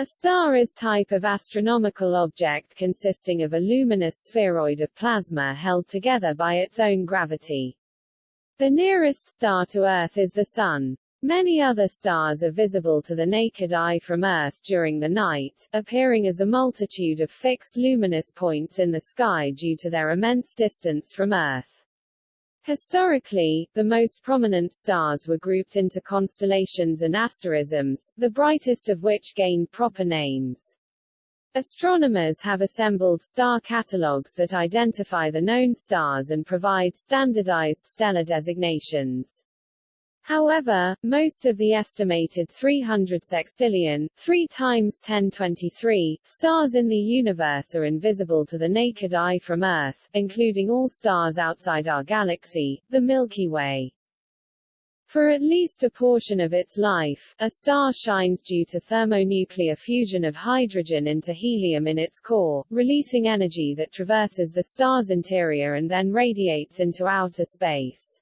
A star is type of astronomical object consisting of a luminous spheroid of plasma held together by its own gravity. The nearest star to Earth is the Sun. Many other stars are visible to the naked eye from Earth during the night, appearing as a multitude of fixed luminous points in the sky due to their immense distance from Earth. Historically, the most prominent stars were grouped into constellations and asterisms, the brightest of which gained proper names. Astronomers have assembled star catalogues that identify the known stars and provide standardized stellar designations. However, most of the estimated 300 sextillion 3 times 1023 stars in the universe are invisible to the naked eye from Earth, including all stars outside our galaxy, the Milky Way. For at least a portion of its life, a star shines due to thermonuclear fusion of hydrogen into helium in its core, releasing energy that traverses the star's interior and then radiates into outer space.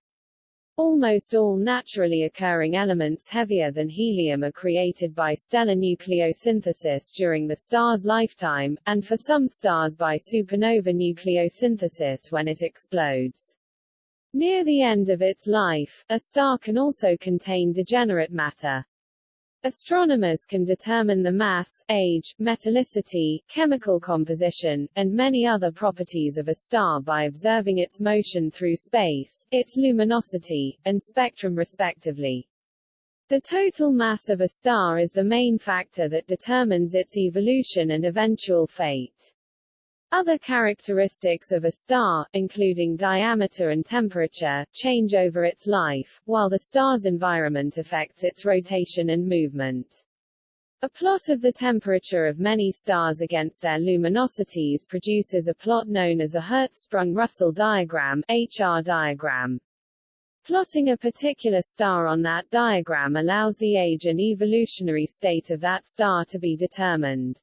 Almost all naturally occurring elements heavier than helium are created by stellar nucleosynthesis during the star's lifetime, and for some stars by supernova nucleosynthesis when it explodes. Near the end of its life, a star can also contain degenerate matter. Astronomers can determine the mass, age, metallicity, chemical composition, and many other properties of a star by observing its motion through space, its luminosity, and spectrum respectively. The total mass of a star is the main factor that determines its evolution and eventual fate. Other characteristics of a star, including diameter and temperature, change over its life, while the star's environment affects its rotation and movement. A plot of the temperature of many stars against their luminosities produces a plot known as a Hertzsprung-Russell diagram HR diagram. Plotting a particular star on that diagram allows the age and evolutionary state of that star to be determined.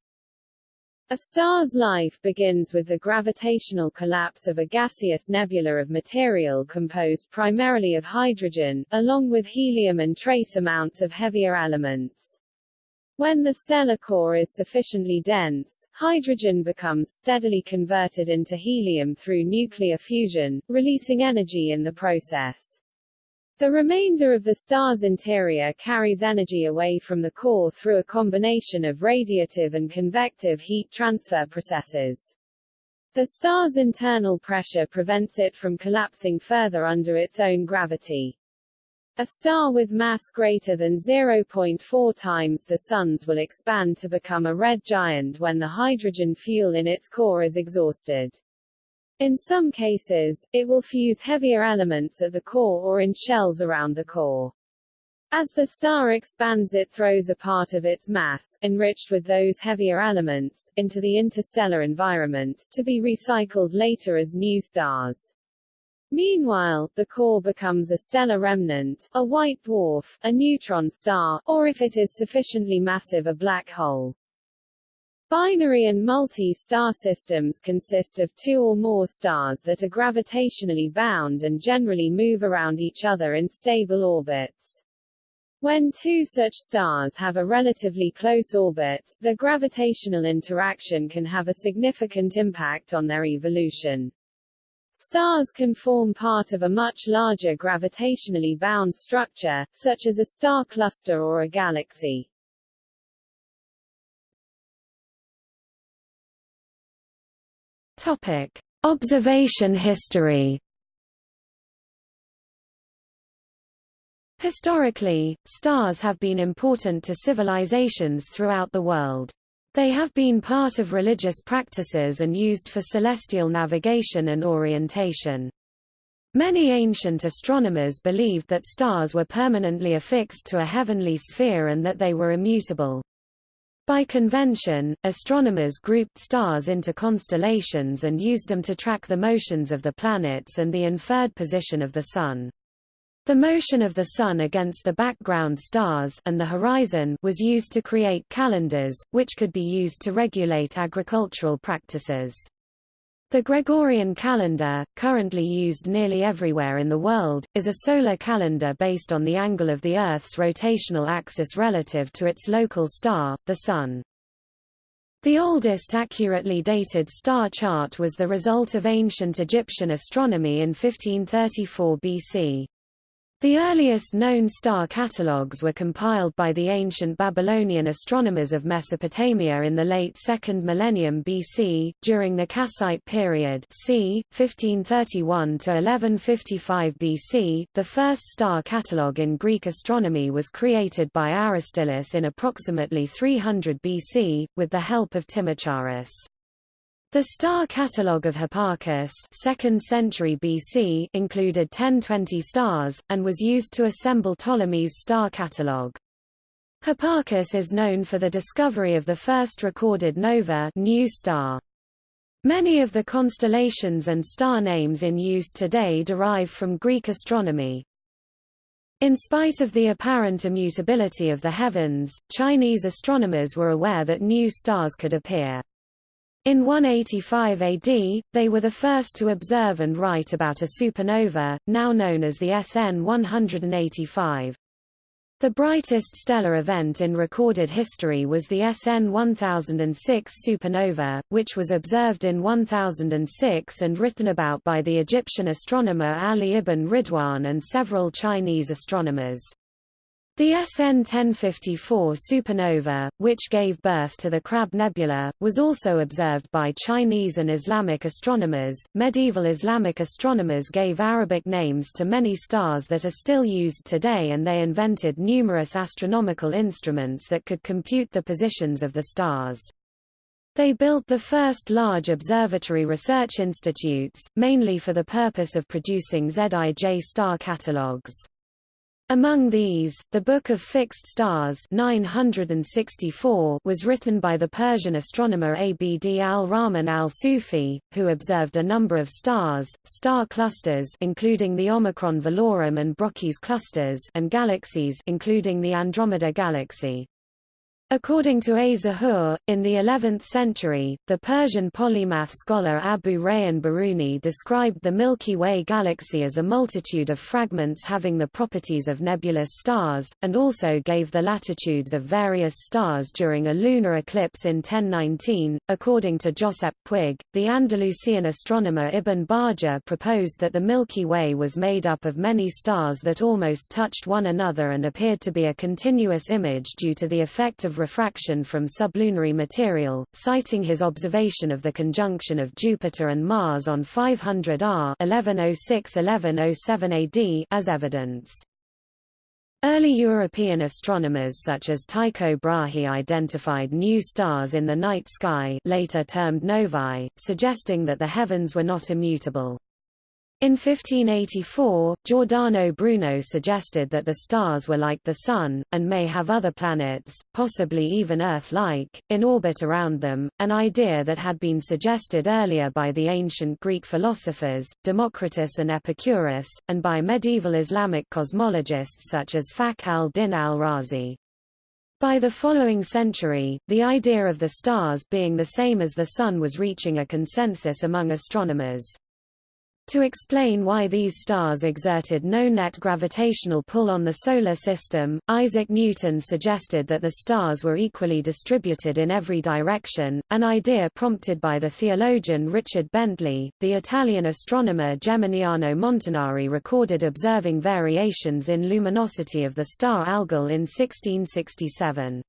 A star's life begins with the gravitational collapse of a gaseous nebula of material composed primarily of hydrogen, along with helium and trace amounts of heavier elements. When the stellar core is sufficiently dense, hydrogen becomes steadily converted into helium through nuclear fusion, releasing energy in the process. The remainder of the star's interior carries energy away from the core through a combination of radiative and convective heat transfer processes. The star's internal pressure prevents it from collapsing further under its own gravity. A star with mass greater than 0.4 times the Sun's will expand to become a red giant when the hydrogen fuel in its core is exhausted. In some cases, it will fuse heavier elements at the core or in shells around the core. As the star expands it throws a part of its mass, enriched with those heavier elements, into the interstellar environment, to be recycled later as new stars. Meanwhile, the core becomes a stellar remnant, a white dwarf, a neutron star, or if it is sufficiently massive a black hole. Binary and multi-star systems consist of two or more stars that are gravitationally bound and generally move around each other in stable orbits. When two such stars have a relatively close orbit, the gravitational interaction can have a significant impact on their evolution. Stars can form part of a much larger gravitationally bound structure, such as a star cluster or a galaxy. Topic: Observation history. Historically, stars have been important to civilizations throughout the world. They have been part of religious practices and used for celestial navigation and orientation. Many ancient astronomers believed that stars were permanently affixed to a heavenly sphere and that they were immutable. By convention, astronomers grouped stars into constellations and used them to track the motions of the planets and the inferred position of the Sun. The motion of the Sun against the background stars and the horizon was used to create calendars, which could be used to regulate agricultural practices. The Gregorian calendar, currently used nearly everywhere in the world, is a solar calendar based on the angle of the Earth's rotational axis relative to its local star, the Sun. The oldest accurately dated star chart was the result of ancient Egyptian astronomy in 1534 BC. The earliest known star catalogues were compiled by the ancient Babylonian astronomers of Mesopotamia in the late 2nd millennium BC, during the Kassite period c. 1531 to 1155 BC. The first star catalogue in Greek astronomy was created by Aristillus in approximately 300 BC, with the help of Timocharis. The star catalogue of Hipparchus 2nd century BC included 1020 stars, and was used to assemble Ptolemy's star catalogue. Hipparchus is known for the discovery of the first recorded nova new star. Many of the constellations and star names in use today derive from Greek astronomy. In spite of the apparent immutability of the heavens, Chinese astronomers were aware that new stars could appear. In 185 AD, they were the first to observe and write about a supernova, now known as the SN 185. The brightest stellar event in recorded history was the SN 1006 supernova, which was observed in 1006 and written about by the Egyptian astronomer Ali ibn Ridwan and several Chinese astronomers. The SN 1054 supernova, which gave birth to the Crab Nebula, was also observed by Chinese and Islamic astronomers. Medieval Islamic astronomers gave Arabic names to many stars that are still used today, and they invented numerous astronomical instruments that could compute the positions of the stars. They built the first large observatory research institutes, mainly for the purpose of producing ZIJ star catalogues. Among these, the Book of Fixed Stars 964 was written by the Persian astronomer Abd al-Rahman al-Sufi, who observed a number of stars, star clusters including the Omicron Velorum and Brocchi's clusters and galaxies including the Andromeda galaxy. According to A. Zahoor, in the 11th century, the Persian polymath scholar Abu Rayhan Biruni described the Milky Way galaxy as a multitude of fragments having the properties of nebulous stars, and also gave the latitudes of various stars during a lunar eclipse in 1019. According to Josep Puig, the Andalusian astronomer Ibn Bajjah proposed that the Milky Way was made up of many stars that almost touched one another and appeared to be a continuous image due to the effect of refraction from sublunary material, citing his observation of the conjunction of Jupiter and Mars on 500 R 1106–1107 AD as evidence. Early European astronomers such as Tycho Brahe identified new stars in the night sky later termed novae, suggesting that the heavens were not immutable. In 1584, Giordano Bruno suggested that the stars were like the Sun, and may have other planets, possibly even Earth-like, in orbit around them, an idea that had been suggested earlier by the ancient Greek philosophers, Democritus and Epicurus, and by medieval Islamic cosmologists such as Fakhr al-Din al-Razi. By the following century, the idea of the stars being the same as the Sun was reaching a consensus among astronomers. To explain why these stars exerted no net gravitational pull on the Solar System, Isaac Newton suggested that the stars were equally distributed in every direction, an idea prompted by the theologian Richard Bentley. The Italian astronomer Geminiano Montanari recorded observing variations in luminosity of the star Algol in 1667.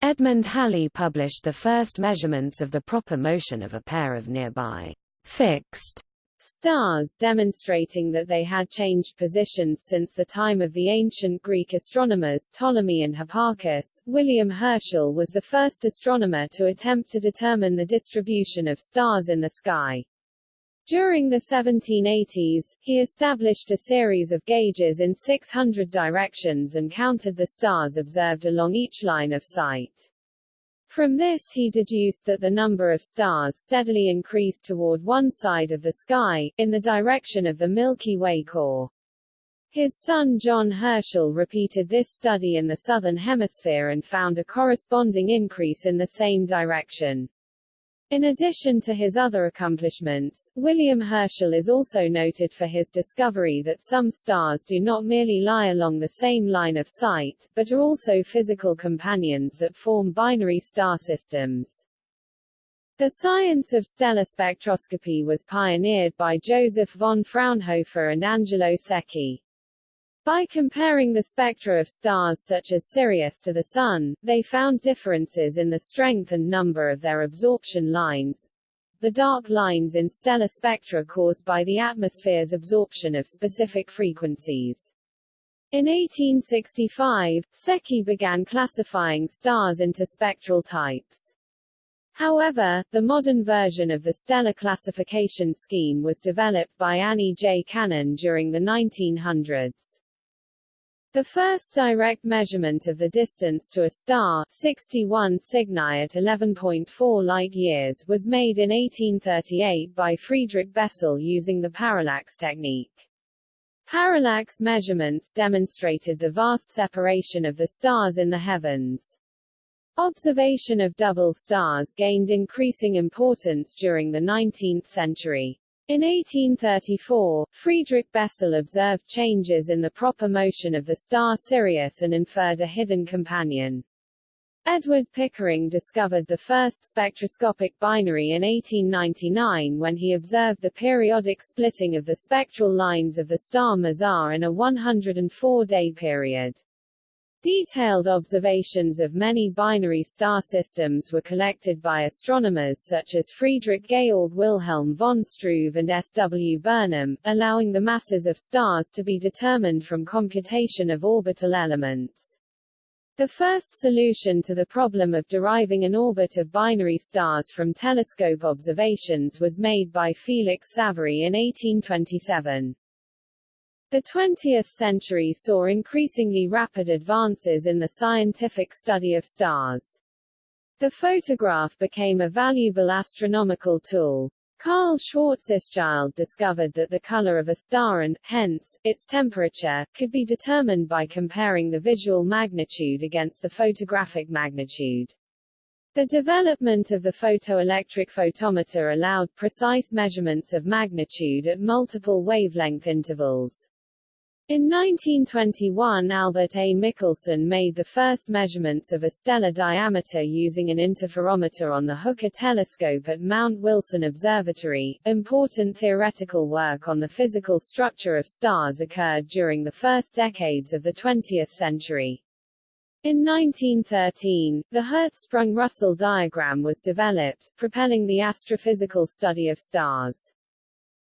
Edmund Halley published the first measurements of the proper motion of a pair of nearby fixed stars, demonstrating that they had changed positions since the time of the ancient Greek astronomers Ptolemy and Hipparchus. William Herschel was the first astronomer to attempt to determine the distribution of stars in the sky. During the 1780s, he established a series of gauges in 600 directions and counted the stars observed along each line of sight. From this he deduced that the number of stars steadily increased toward one side of the sky, in the direction of the Milky Way core. His son John Herschel repeated this study in the southern hemisphere and found a corresponding increase in the same direction. In addition to his other accomplishments, William Herschel is also noted for his discovery that some stars do not merely lie along the same line of sight, but are also physical companions that form binary star systems. The science of stellar spectroscopy was pioneered by Joseph von Fraunhofer and Angelo Secchi. By comparing the spectra of stars such as Sirius to the Sun, they found differences in the strength and number of their absorption lines, the dark lines in stellar spectra caused by the atmosphere's absorption of specific frequencies. In 1865, Secchi began classifying stars into spectral types. However, the modern version of the stellar classification scheme was developed by Annie J. Cannon during the 1900s. The first direct measurement of the distance to a star 61 Cygni at 11.4 light-years was made in 1838 by Friedrich Bessel using the parallax technique. Parallax measurements demonstrated the vast separation of the stars in the heavens. Observation of double stars gained increasing importance during the 19th century. In 1834, Friedrich Bessel observed changes in the proper motion of the star Sirius and inferred a hidden companion. Edward Pickering discovered the first spectroscopic binary in 1899 when he observed the periodic splitting of the spectral lines of the star Mizar in a 104-day period. Detailed observations of many binary star systems were collected by astronomers such as Friedrich Georg Wilhelm von Struve and S. W. Burnham, allowing the masses of stars to be determined from computation of orbital elements. The first solution to the problem of deriving an orbit of binary stars from telescope observations was made by Felix Savary in 1827. The 20th century saw increasingly rapid advances in the scientific study of stars. The photograph became a valuable astronomical tool. Karl Schwarzschild discovered that the color of a star and, hence, its temperature, could be determined by comparing the visual magnitude against the photographic magnitude. The development of the photoelectric photometer allowed precise measurements of magnitude at multiple wavelength intervals. In 1921 Albert A. Michelson made the first measurements of a stellar diameter using an interferometer on the Hooker telescope at Mount Wilson Observatory. Important theoretical work on the physical structure of stars occurred during the first decades of the 20th century. In 1913, the Hertzsprung-Russell diagram was developed, propelling the astrophysical study of stars.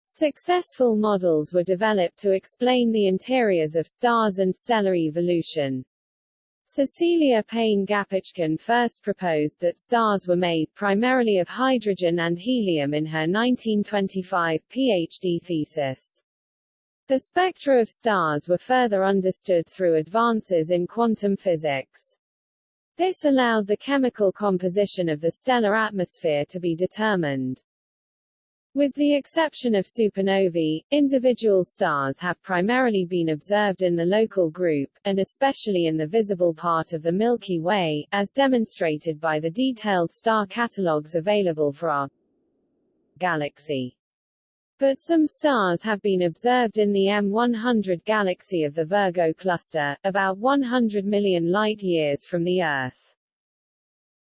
Successful models were developed to explain the interiors of stars and stellar evolution. Cecilia Payne Gaposchkin first proposed that stars were made primarily of hydrogen and helium in her 1925 PhD thesis. The spectra of stars were further understood through advances in quantum physics. This allowed the chemical composition of the stellar atmosphere to be determined. With the exception of supernovae, individual stars have primarily been observed in the local group, and especially in the visible part of the Milky Way, as demonstrated by the detailed star catalogues available for our galaxy. But some stars have been observed in the M100 galaxy of the Virgo cluster, about 100 million light-years from the Earth.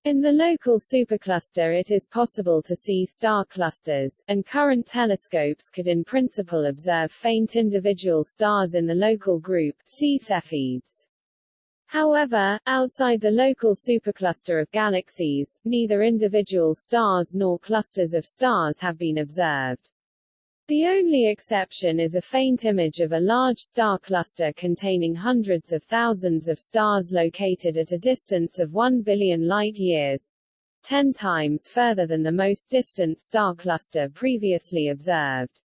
In the local supercluster it is possible to see star clusters, and current telescopes could in principle observe faint individual stars in the local group see Cepheids. However, outside the local supercluster of galaxies, neither individual stars nor clusters of stars have been observed. The only exception is a faint image of a large star cluster containing hundreds of thousands of stars located at a distance of 1 billion light-years, 10 times further than the most distant star cluster previously observed.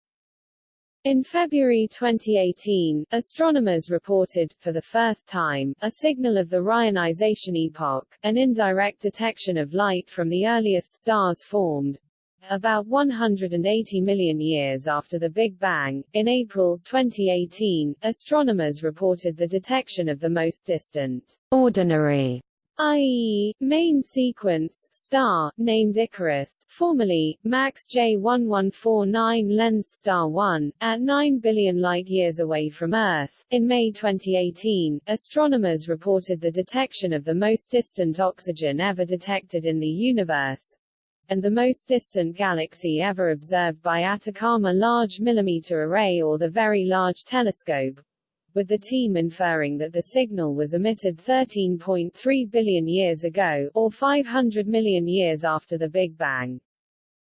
In February 2018, astronomers reported, for the first time, a signal of the reionization epoch, an indirect detection of light from the earliest stars formed, about 180 million years after the Big Bang, in April 2018, astronomers reported the detection of the most distant ordinary i.e., main sequence star, named Icarus, formerly, MAX J1149 lensed star 1, at 9 billion light-years away from Earth. In May 2018, astronomers reported the detection of the most distant oxygen ever detected in the universe, and the most distant galaxy ever observed by Atacama Large Millimeter Array or the Very Large Telescope, with the team inferring that the signal was emitted 13.3 billion years ago, or 500 million years after the Big Bang.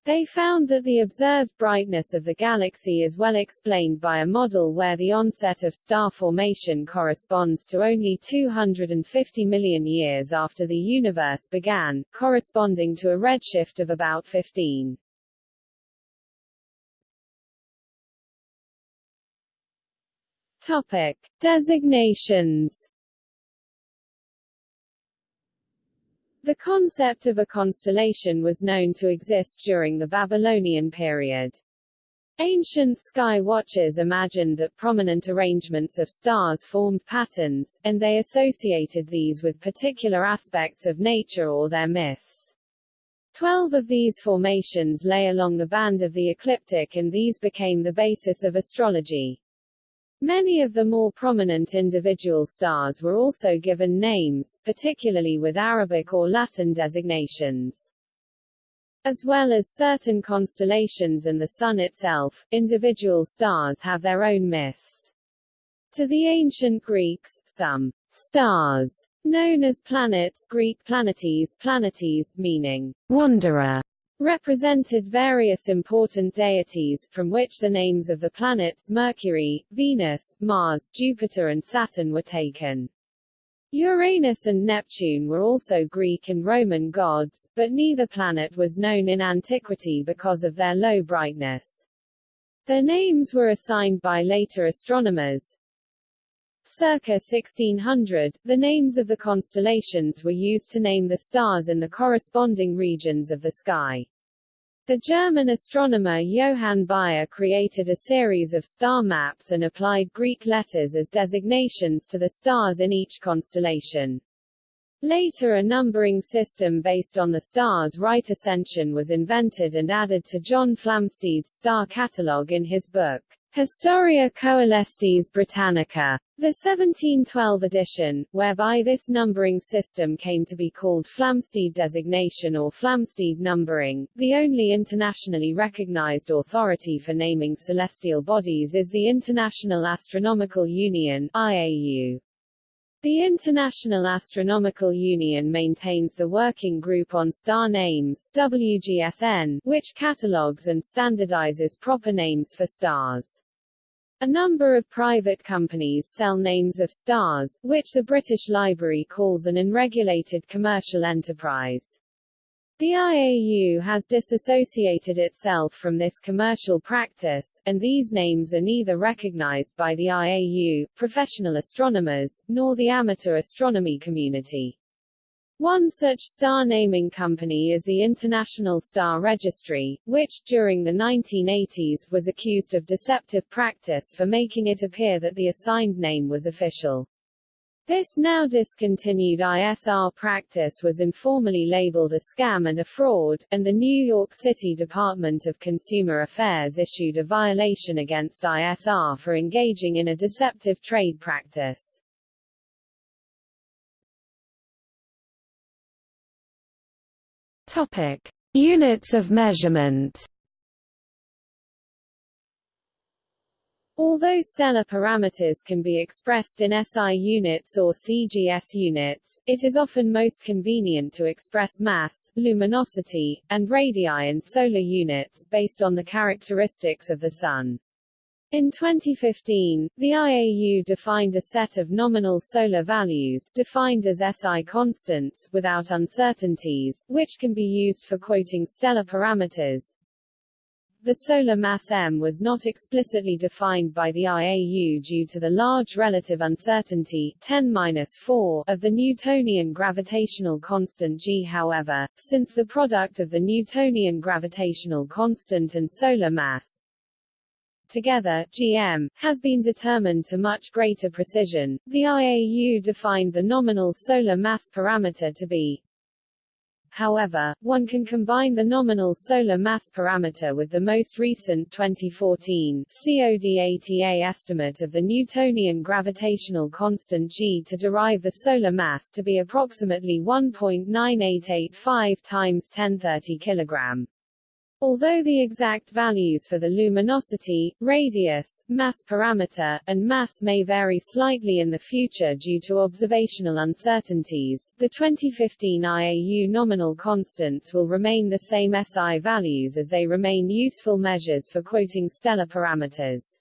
They found that the observed brightness of the galaxy is well explained by a model where the onset of star formation corresponds to only 250 million years after the universe began, corresponding to a redshift of about 15. Topic. Designations The concept of a constellation was known to exist during the Babylonian period. Ancient sky watchers imagined that prominent arrangements of stars formed patterns, and they associated these with particular aspects of nature or their myths. Twelve of these formations lay along the band of the ecliptic and these became the basis of astrology. Many of the more prominent individual stars were also given names, particularly with Arabic or Latin designations. As well as certain constellations and the Sun itself, individual stars have their own myths. To the ancient Greeks, some stars, known as planets Greek planetes planetes, meaning wanderer, represented various important deities, from which the names of the planets Mercury, Venus, Mars, Jupiter and Saturn were taken. Uranus and Neptune were also Greek and Roman gods, but neither planet was known in antiquity because of their low brightness. Their names were assigned by later astronomers. Circa 1600, the names of the constellations were used to name the stars in the corresponding regions of the sky. The German astronomer Johann Bayer created a series of star maps and applied Greek letters as designations to the stars in each constellation. Later a numbering system based on the star's right ascension was invented and added to John Flamsteed's star catalogue in his book, Historia Coelestis Britannica, the 1712 edition, whereby this numbering system came to be called Flamsteed designation or Flamsteed numbering, the only internationally recognized authority for naming celestial bodies is the International Astronomical Union IAU. The International Astronomical Union maintains the Working Group on Star Names WGSN, which catalogues and standardizes proper names for stars. A number of private companies sell names of stars, which the British Library calls an unregulated commercial enterprise. The IAU has disassociated itself from this commercial practice, and these names are neither recognized by the IAU, professional astronomers, nor the amateur astronomy community. One such star naming company is the International Star Registry, which, during the 1980s, was accused of deceptive practice for making it appear that the assigned name was official. This now discontinued ISR practice was informally labeled a scam and a fraud, and the New York City Department of Consumer Affairs issued a violation against ISR for engaging in a deceptive trade practice. Topic: Units of measurement. Although stellar parameters can be expressed in SI units or CGS units, it is often most convenient to express mass, luminosity, and radii in solar units based on the characteristics of the Sun. In 2015, the IAU defined a set of nominal solar values defined as SI constants without uncertainties, which can be used for quoting stellar parameters. The solar mass m was not explicitly defined by the IAU due to the large relative uncertainty 10-4 of the Newtonian gravitational constant g. However, since the product of the Newtonian gravitational constant and solar mass, together, GM, has been determined to much greater precision. The IAU defined the nominal solar mass parameter to be however, one can combine the nominal solar mass parameter with the most recent 2014 CODATA estimate of the Newtonian gravitational constant g to derive the solar mass to be approximately 1.9885 times 1030 kilogram. Although the exact values for the luminosity, radius, mass parameter, and mass may vary slightly in the future due to observational uncertainties, the 2015 IAU nominal constants will remain the same SI values as they remain useful measures for quoting stellar parameters.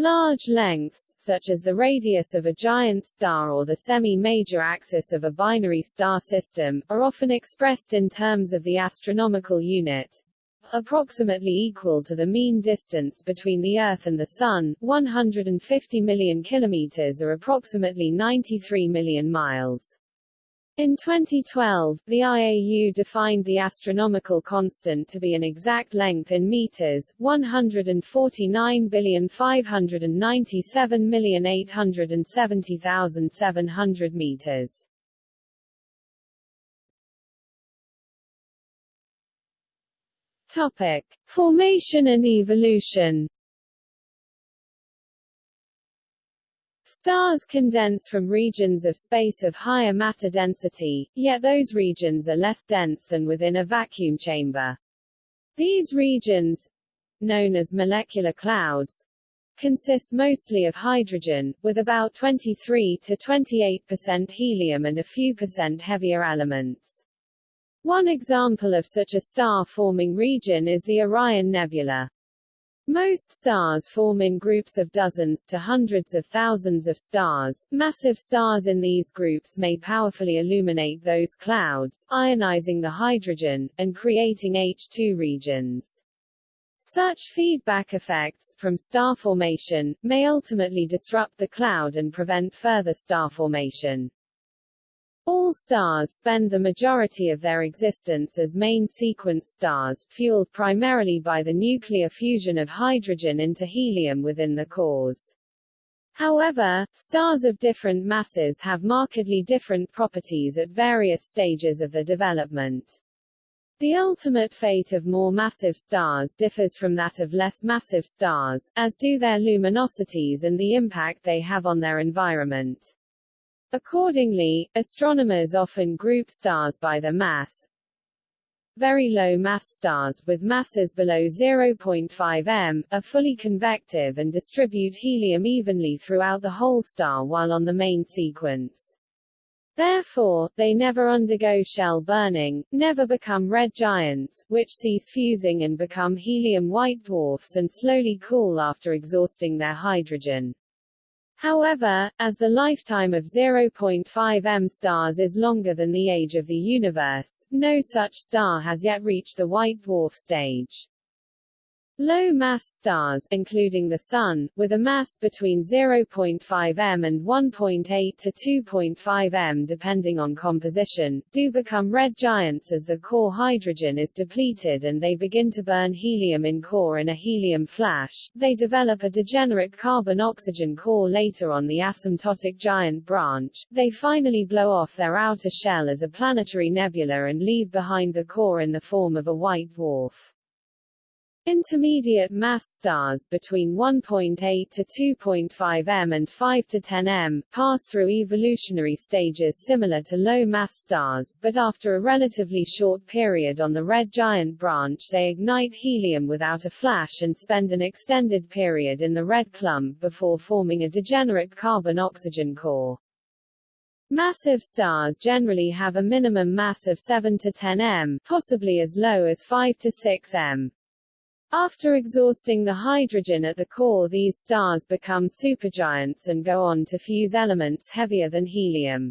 Large lengths, such as the radius of a giant star or the semi-major axis of a binary star system, are often expressed in terms of the astronomical unit, approximately equal to the mean distance between the Earth and the Sun, 150 million kilometers or approximately 93 million miles. In 2012, the IAU defined the astronomical constant to be an exact length in meters, 149,597,870,700 meters. Topic: Formation and evolution. Stars condense from regions of space of higher matter density, yet those regions are less dense than within a vacuum chamber. These regions, known as molecular clouds, consist mostly of hydrogen, with about 23 to 28% helium and a few percent heavier elements. One example of such a star-forming region is the Orion Nebula. Most stars form in groups of dozens to hundreds of thousands of stars. Massive stars in these groups may powerfully illuminate those clouds, ionizing the hydrogen, and creating H2 regions. Such feedback effects, from star formation, may ultimately disrupt the cloud and prevent further star formation. All stars spend the majority of their existence as main sequence stars, fueled primarily by the nuclear fusion of hydrogen into helium within the cores. However, stars of different masses have markedly different properties at various stages of the development. The ultimate fate of more massive stars differs from that of less massive stars, as do their luminosities and the impact they have on their environment. Accordingly, astronomers often group stars by their mass. Very low mass stars, with masses below 0.5 m, are fully convective and distribute helium evenly throughout the whole star while on the main sequence. Therefore, they never undergo shell burning, never become red giants, which cease fusing and become helium white dwarfs and slowly cool after exhausting their hydrogen. However, as the lifetime of 0.5 m stars is longer than the age of the universe, no such star has yet reached the white dwarf stage. Low-mass stars including the Sun, with a mass between 0.5 m and 1.8 to 2.5 m depending on composition, do become red giants as the core hydrogen is depleted and they begin to burn helium in core in a helium flash. They develop a degenerate carbon-oxygen core later on the asymptotic giant branch. They finally blow off their outer shell as a planetary nebula and leave behind the core in the form of a white dwarf. Intermediate mass stars between 1.8 to 2.5 m and 5 to 10 m pass through evolutionary stages similar to low mass stars, but after a relatively short period on the red giant branch they ignite helium without a flash and spend an extended period in the red clump before forming a degenerate carbon-oxygen core. Massive stars generally have a minimum mass of 7 to 10 m, possibly as low as 5 to 6 m. After exhausting the hydrogen at the core these stars become supergiants and go on to fuse elements heavier than helium.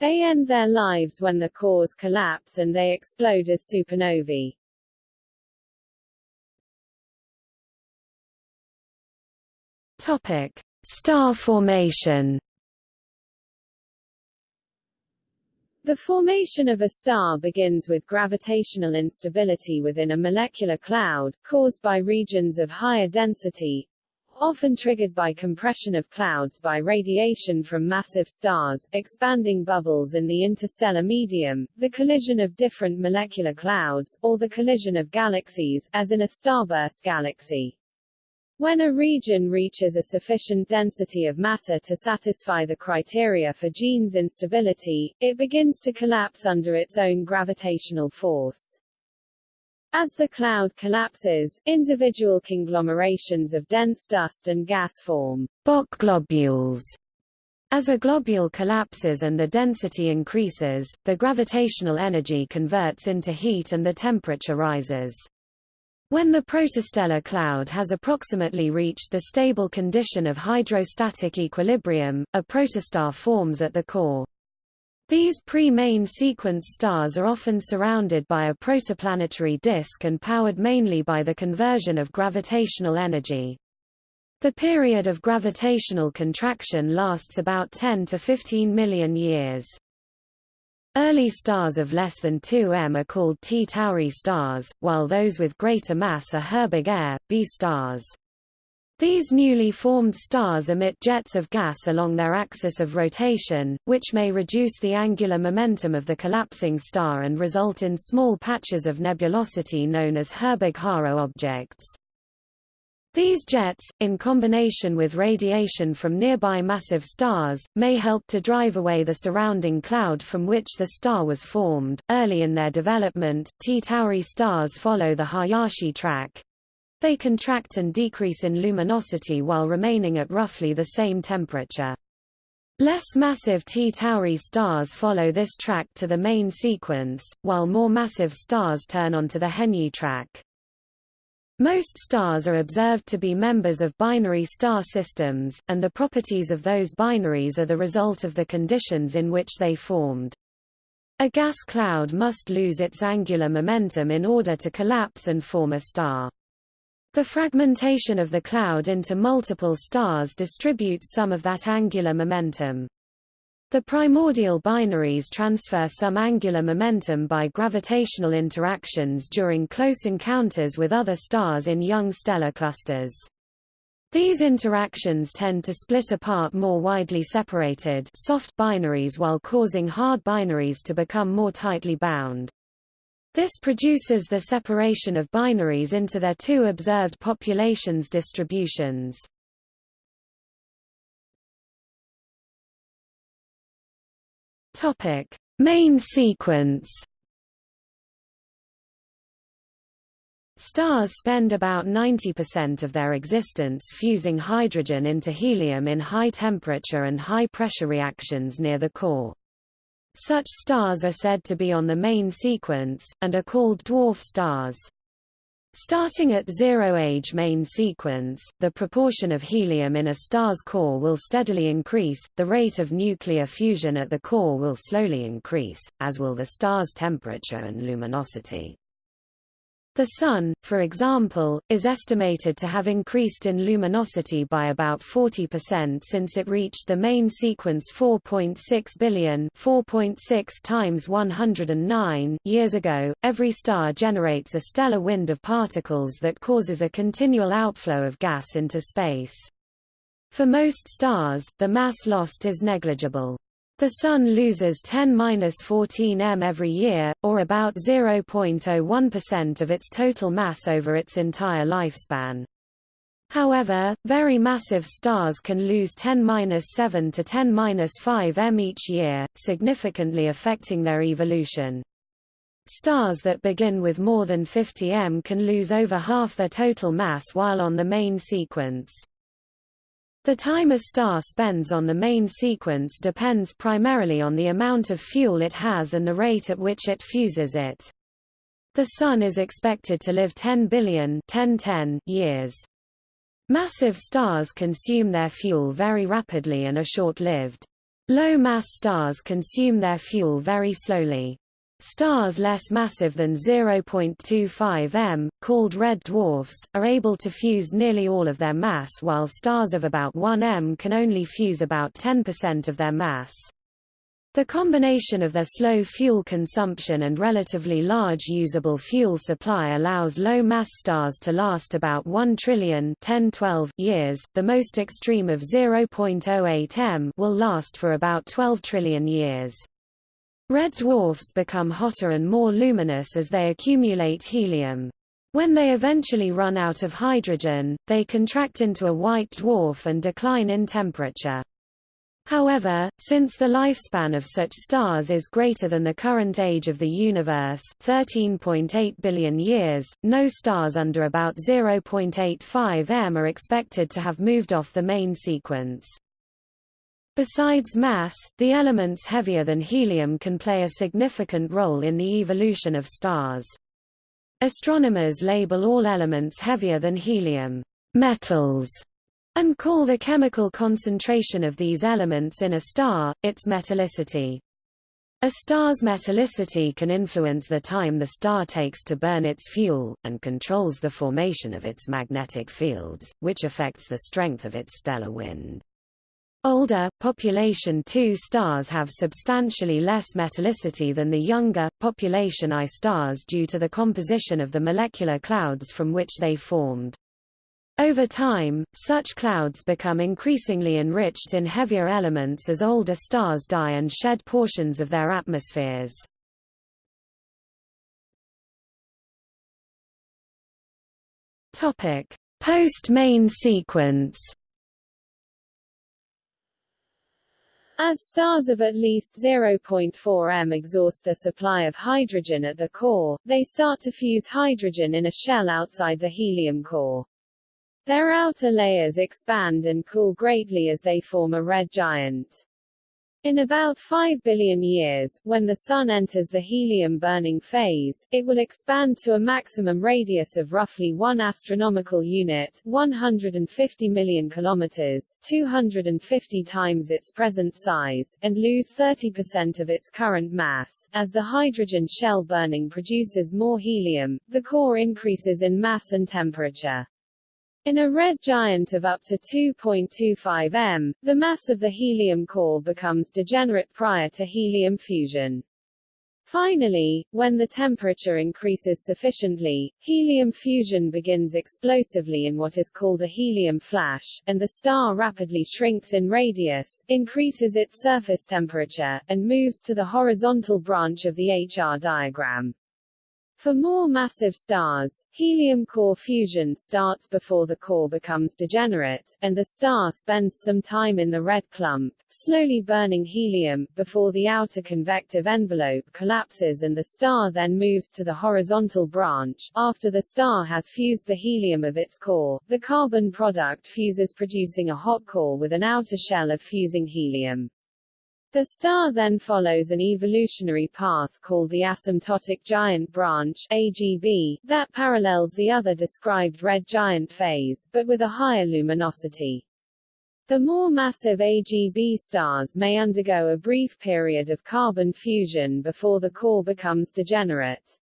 They end their lives when the cores collapse and they explode as supernovae. Topic: Star formation. The formation of a star begins with gravitational instability within a molecular cloud, caused by regions of higher density, often triggered by compression of clouds by radiation from massive stars, expanding bubbles in the interstellar medium, the collision of different molecular clouds, or the collision of galaxies, as in a starburst galaxy. When a region reaches a sufficient density of matter to satisfy the criteria for Jeans instability, it begins to collapse under its own gravitational force. As the cloud collapses, individual conglomerations of dense dust and gas form Bok globules. As a globule collapses and the density increases, the gravitational energy converts into heat and the temperature rises. When the protostellar cloud has approximately reached the stable condition of hydrostatic equilibrium, a protostar forms at the core. These pre-main sequence stars are often surrounded by a protoplanetary disk and powered mainly by the conversion of gravitational energy. The period of gravitational contraction lasts about 10 to 15 million years. Early stars of less than 2 m are called T Tauri stars, while those with greater mass are Herbig Ae, B stars. These newly formed stars emit jets of gas along their axis of rotation, which may reduce the angular momentum of the collapsing star and result in small patches of nebulosity known as Herbig-Haro objects. These jets, in combination with radiation from nearby massive stars, may help to drive away the surrounding cloud from which the star was formed. Early in their development, T Tauri stars follow the Hayashi track, they contract and decrease in luminosity while remaining at roughly the same temperature. Less massive T Tauri stars follow this track to the main sequence, while more massive stars turn onto the Henyey track. Most stars are observed to be members of binary star systems, and the properties of those binaries are the result of the conditions in which they formed. A gas cloud must lose its angular momentum in order to collapse and form a star. The fragmentation of the cloud into multiple stars distributes some of that angular momentum. The primordial binaries transfer some angular momentum by gravitational interactions during close encounters with other stars in young stellar clusters. These interactions tend to split apart more widely separated soft binaries while causing hard binaries to become more tightly bound. This produces the separation of binaries into their two observed populations distributions. Topic: Main sequence. Stars spend about 90% of their existence fusing hydrogen into helium in high temperature and high pressure reactions near the core. Such stars are said to be on the main sequence, and are called dwarf stars. Starting at zero-age main sequence, the proportion of helium in a star's core will steadily increase, the rate of nuclear fusion at the core will slowly increase, as will the star's temperature and luminosity. The Sun, for example, is estimated to have increased in luminosity by about 40% since it reached the main sequence 4.6 billion 4.6 times 109 years ago. Every star generates a stellar wind of particles that causes a continual outflow of gas into space. For most stars, the mass lost is negligible. The Sun loses 10-14 m every year, or about 0.01% of its total mass over its entire lifespan. However, very massive stars can lose 10-7 to 10-5 m each year, significantly affecting their evolution. Stars that begin with more than 50 m can lose over half their total mass while on the main sequence. The time a star spends on the main sequence depends primarily on the amount of fuel it has and the rate at which it fuses it. The Sun is expected to live 10 billion 1010 years. Massive stars consume their fuel very rapidly and are short-lived. Low-mass stars consume their fuel very slowly. Stars less massive than 0.25 m, called red dwarfs, are able to fuse nearly all of their mass while stars of about 1 m can only fuse about 10% of their mass. The combination of their slow fuel consumption and relatively large usable fuel supply allows low-mass stars to last about 1 trillion 10-12 years. The most extreme of 0.08 m will last for about 12 trillion years. Red dwarfs become hotter and more luminous as they accumulate helium. When they eventually run out of hydrogen, they contract into a white dwarf and decline in temperature. However, since the lifespan of such stars is greater than the current age of the universe 13.8 billion years, no stars under about 0.85 m are expected to have moved off the main sequence. Besides mass, the elements heavier than helium can play a significant role in the evolution of stars. Astronomers label all elements heavier than helium metals and call the chemical concentration of these elements in a star, its metallicity. A star's metallicity can influence the time the star takes to burn its fuel, and controls the formation of its magnetic fields, which affects the strength of its stellar wind. Older, population II stars have substantially less metallicity than the younger, population I stars due to the composition of the molecular clouds from which they formed. Over time, such clouds become increasingly enriched in heavier elements as older stars die and shed portions of their atmospheres. Post-main sequence As stars of at least 0.4 m exhaust their supply of hydrogen at the core, they start to fuse hydrogen in a shell outside the helium core. Their outer layers expand and cool greatly as they form a red giant. In about 5 billion years, when the Sun enters the helium-burning phase, it will expand to a maximum radius of roughly 1 astronomical unit 150 million kilometers, 250 times its present size, and lose 30% of its current mass. As the hydrogen shell burning produces more helium, the core increases in mass and temperature. In a red giant of up to 2.25 m, the mass of the helium core becomes degenerate prior to helium fusion. Finally, when the temperature increases sufficiently, helium fusion begins explosively in what is called a helium flash, and the star rapidly shrinks in radius, increases its surface temperature, and moves to the horizontal branch of the HR diagram. For more massive stars, helium core fusion starts before the core becomes degenerate, and the star spends some time in the red clump, slowly burning helium, before the outer convective envelope collapses and the star then moves to the horizontal branch. After the star has fused the helium of its core, the carbon product fuses producing a hot core with an outer shell of fusing helium. The star then follows an evolutionary path called the asymptotic giant branch AGB, that parallels the other described red giant phase, but with a higher luminosity. The more massive AGB stars may undergo a brief period of carbon fusion before the core becomes degenerate.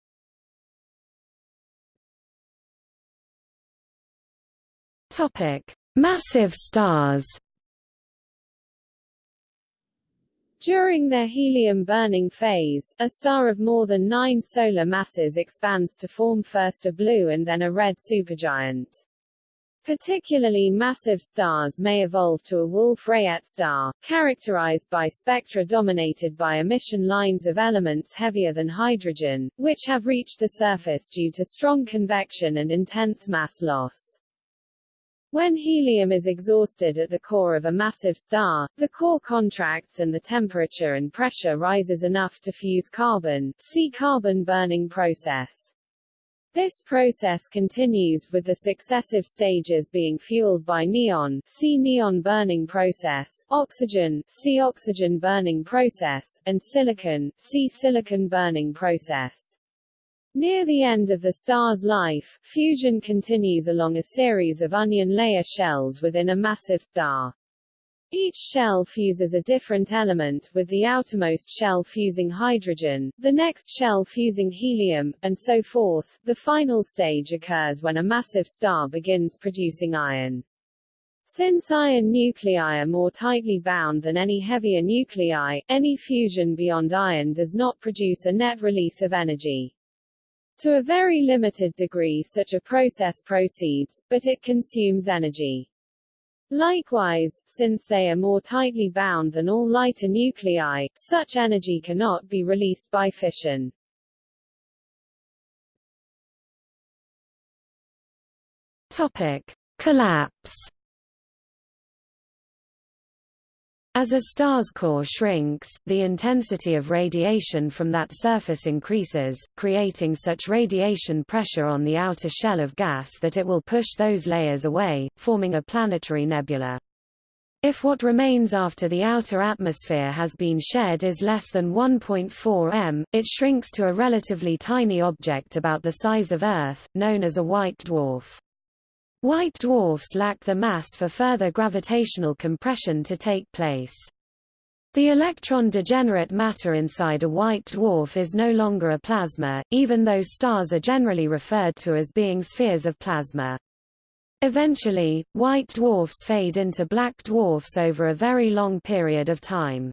Topic: Massive stars During their helium-burning phase, a star of more than nine solar masses expands to form first a blue and then a red supergiant. Particularly massive stars may evolve to a Wolf-Rayet star, characterized by spectra dominated by emission lines of elements heavier than hydrogen, which have reached the surface due to strong convection and intense mass loss. When helium is exhausted at the core of a massive star, the core contracts and the temperature and pressure rises enough to fuse carbon, see carbon burning process. This process continues with the successive stages being fueled by neon, see neon burning process, oxygen, see oxygen burning process, and silicon, see silicon burning process. Near the end of the star's life, fusion continues along a series of onion layer shells within a massive star. Each shell fuses a different element, with the outermost shell fusing hydrogen, the next shell fusing helium, and so forth. The final stage occurs when a massive star begins producing iron. Since iron nuclei are more tightly bound than any heavier nuclei, any fusion beyond iron does not produce a net release of energy. To a very limited degree such a process proceeds, but it consumes energy. Likewise, since they are more tightly bound than all lighter nuclei, such energy cannot be released by fission. Topic: Collapse As a star's core shrinks, the intensity of radiation from that surface increases, creating such radiation pressure on the outer shell of gas that it will push those layers away, forming a planetary nebula. If what remains after the outer atmosphere has been shed is less than 1.4 m, it shrinks to a relatively tiny object about the size of Earth, known as a white dwarf. White dwarfs lack the mass for further gravitational compression to take place. The electron-degenerate matter inside a white dwarf is no longer a plasma, even though stars are generally referred to as being spheres of plasma. Eventually, white dwarfs fade into black dwarfs over a very long period of time.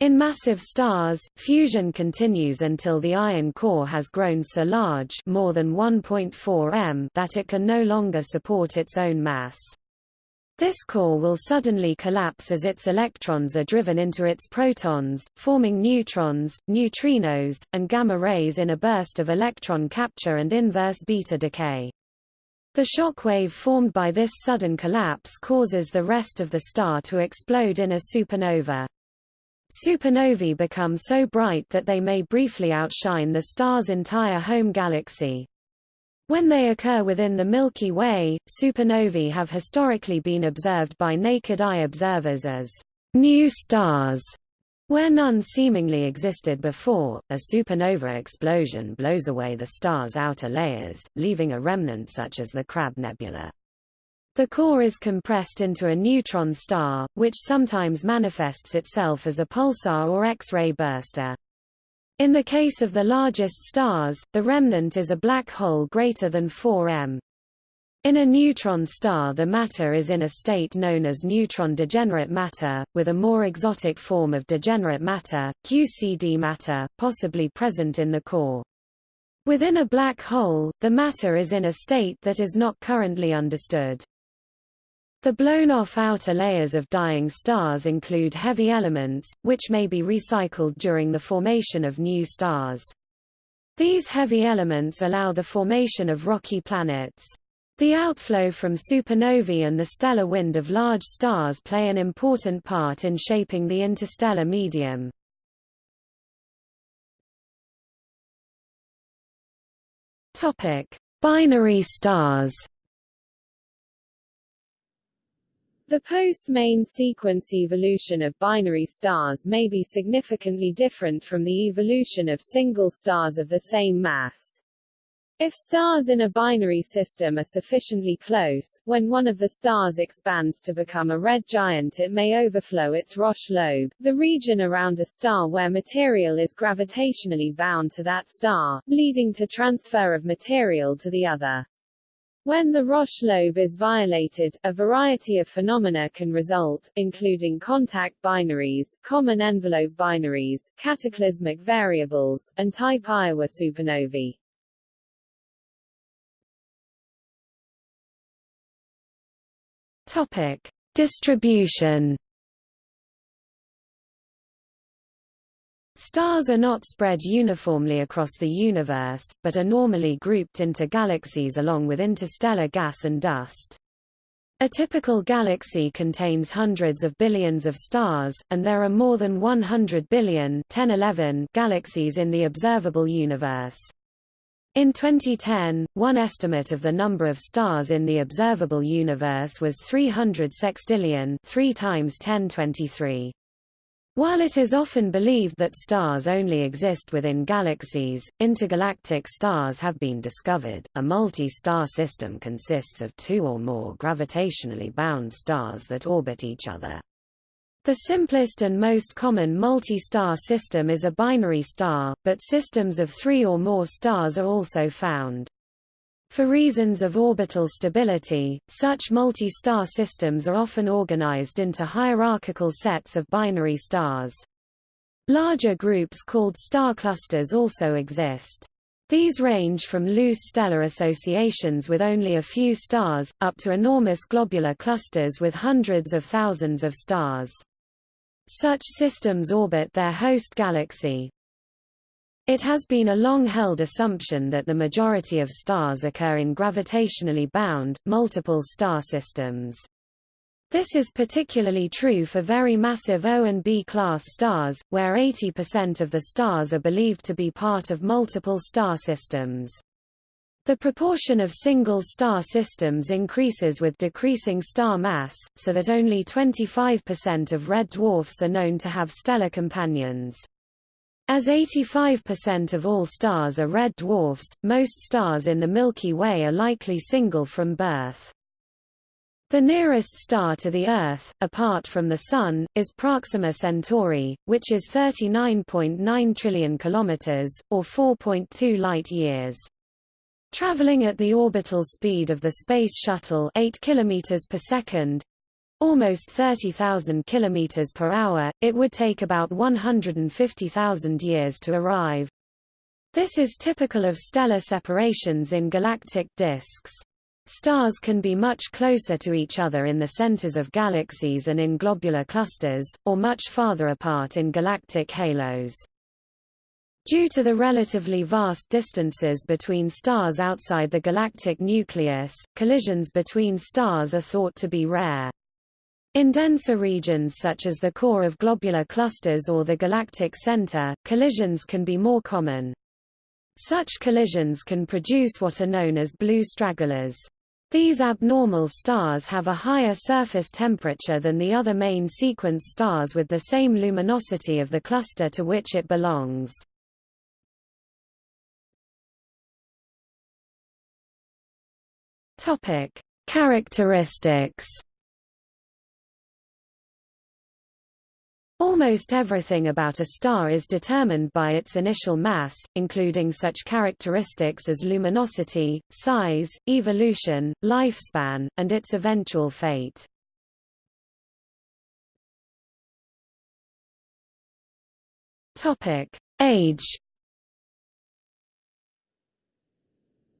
In massive stars, fusion continues until the iron core has grown so large more than 1.4 m that it can no longer support its own mass. This core will suddenly collapse as its electrons are driven into its protons, forming neutrons, neutrinos, and gamma rays in a burst of electron capture and inverse beta decay. The shock wave formed by this sudden collapse causes the rest of the star to explode in a supernova. Supernovae become so bright that they may briefly outshine the star's entire home galaxy. When they occur within the Milky Way, supernovae have historically been observed by naked eye observers as new stars, where none seemingly existed before. A supernova explosion blows away the star's outer layers, leaving a remnant such as the Crab Nebula. The core is compressed into a neutron star, which sometimes manifests itself as a pulsar or X-ray burster. In the case of the largest stars, the remnant is a black hole greater than 4 m. In a neutron star the matter is in a state known as neutron degenerate matter, with a more exotic form of degenerate matter, QCD matter, possibly present in the core. Within a black hole, the matter is in a state that is not currently understood. The blown-off outer layers of dying stars include heavy elements, which may be recycled during the formation of new stars. These heavy elements allow the formation of rocky planets. The outflow from supernovae and the stellar wind of large stars play an important part in shaping the interstellar medium. Binary stars The post-main sequence evolution of binary stars may be significantly different from the evolution of single stars of the same mass. If stars in a binary system are sufficiently close, when one of the stars expands to become a red giant it may overflow its Roche lobe, the region around a star where material is gravitationally bound to that star, leading to transfer of material to the other. When the Roche lobe is violated, a variety of phenomena can result, including contact binaries, common envelope binaries, cataclysmic variables, and type Iowa supernovae. Topic: Distribution Stars are not spread uniformly across the universe, but are normally grouped into galaxies along with interstellar gas and dust. A typical galaxy contains hundreds of billions of stars, and there are more than 100 billion 1011 galaxies in the observable universe. In 2010, one estimate of the number of stars in the observable universe was 300 sextillion 3 times 1023. While it is often believed that stars only exist within galaxies, intergalactic stars have been discovered. A multi-star system consists of two or more gravitationally bound stars that orbit each other. The simplest and most common multi-star system is a binary star, but systems of three or more stars are also found. For reasons of orbital stability, such multi-star systems are often organized into hierarchical sets of binary stars. Larger groups called star clusters also exist. These range from loose stellar associations with only a few stars, up to enormous globular clusters with hundreds of thousands of stars. Such systems orbit their host galaxy. It has been a long-held assumption that the majority of stars occur in gravitationally bound, multiple star systems. This is particularly true for very massive O and B class stars, where 80% of the stars are believed to be part of multiple star systems. The proportion of single star systems increases with decreasing star mass, so that only 25% of red dwarfs are known to have stellar companions. As 85% of all stars are red dwarfs, most stars in the Milky Way are likely single from birth. The nearest star to the Earth, apart from the Sun, is Proxima Centauri, which is 39.9 trillion kilometers, or 4.2 light-years. Traveling at the orbital speed of the Space Shuttle 8 kilometers per second, almost 30,000 kilometers per hour, it would take about 150,000 years to arrive. This is typical of stellar separations in galactic disks. Stars can be much closer to each other in the centers of galaxies and in globular clusters, or much farther apart in galactic halos. Due to the relatively vast distances between stars outside the galactic nucleus, collisions between stars are thought to be rare. In denser regions such as the core of globular clusters or the galactic center, collisions can be more common. Such collisions can produce what are known as blue stragglers. These abnormal stars have a higher surface temperature than the other main sequence stars with the same luminosity of the cluster to which it belongs. Topic: Characteristics Almost everything about a star is determined by its initial mass, including such characteristics as luminosity, size, evolution, lifespan, and its eventual fate. Topic: Age.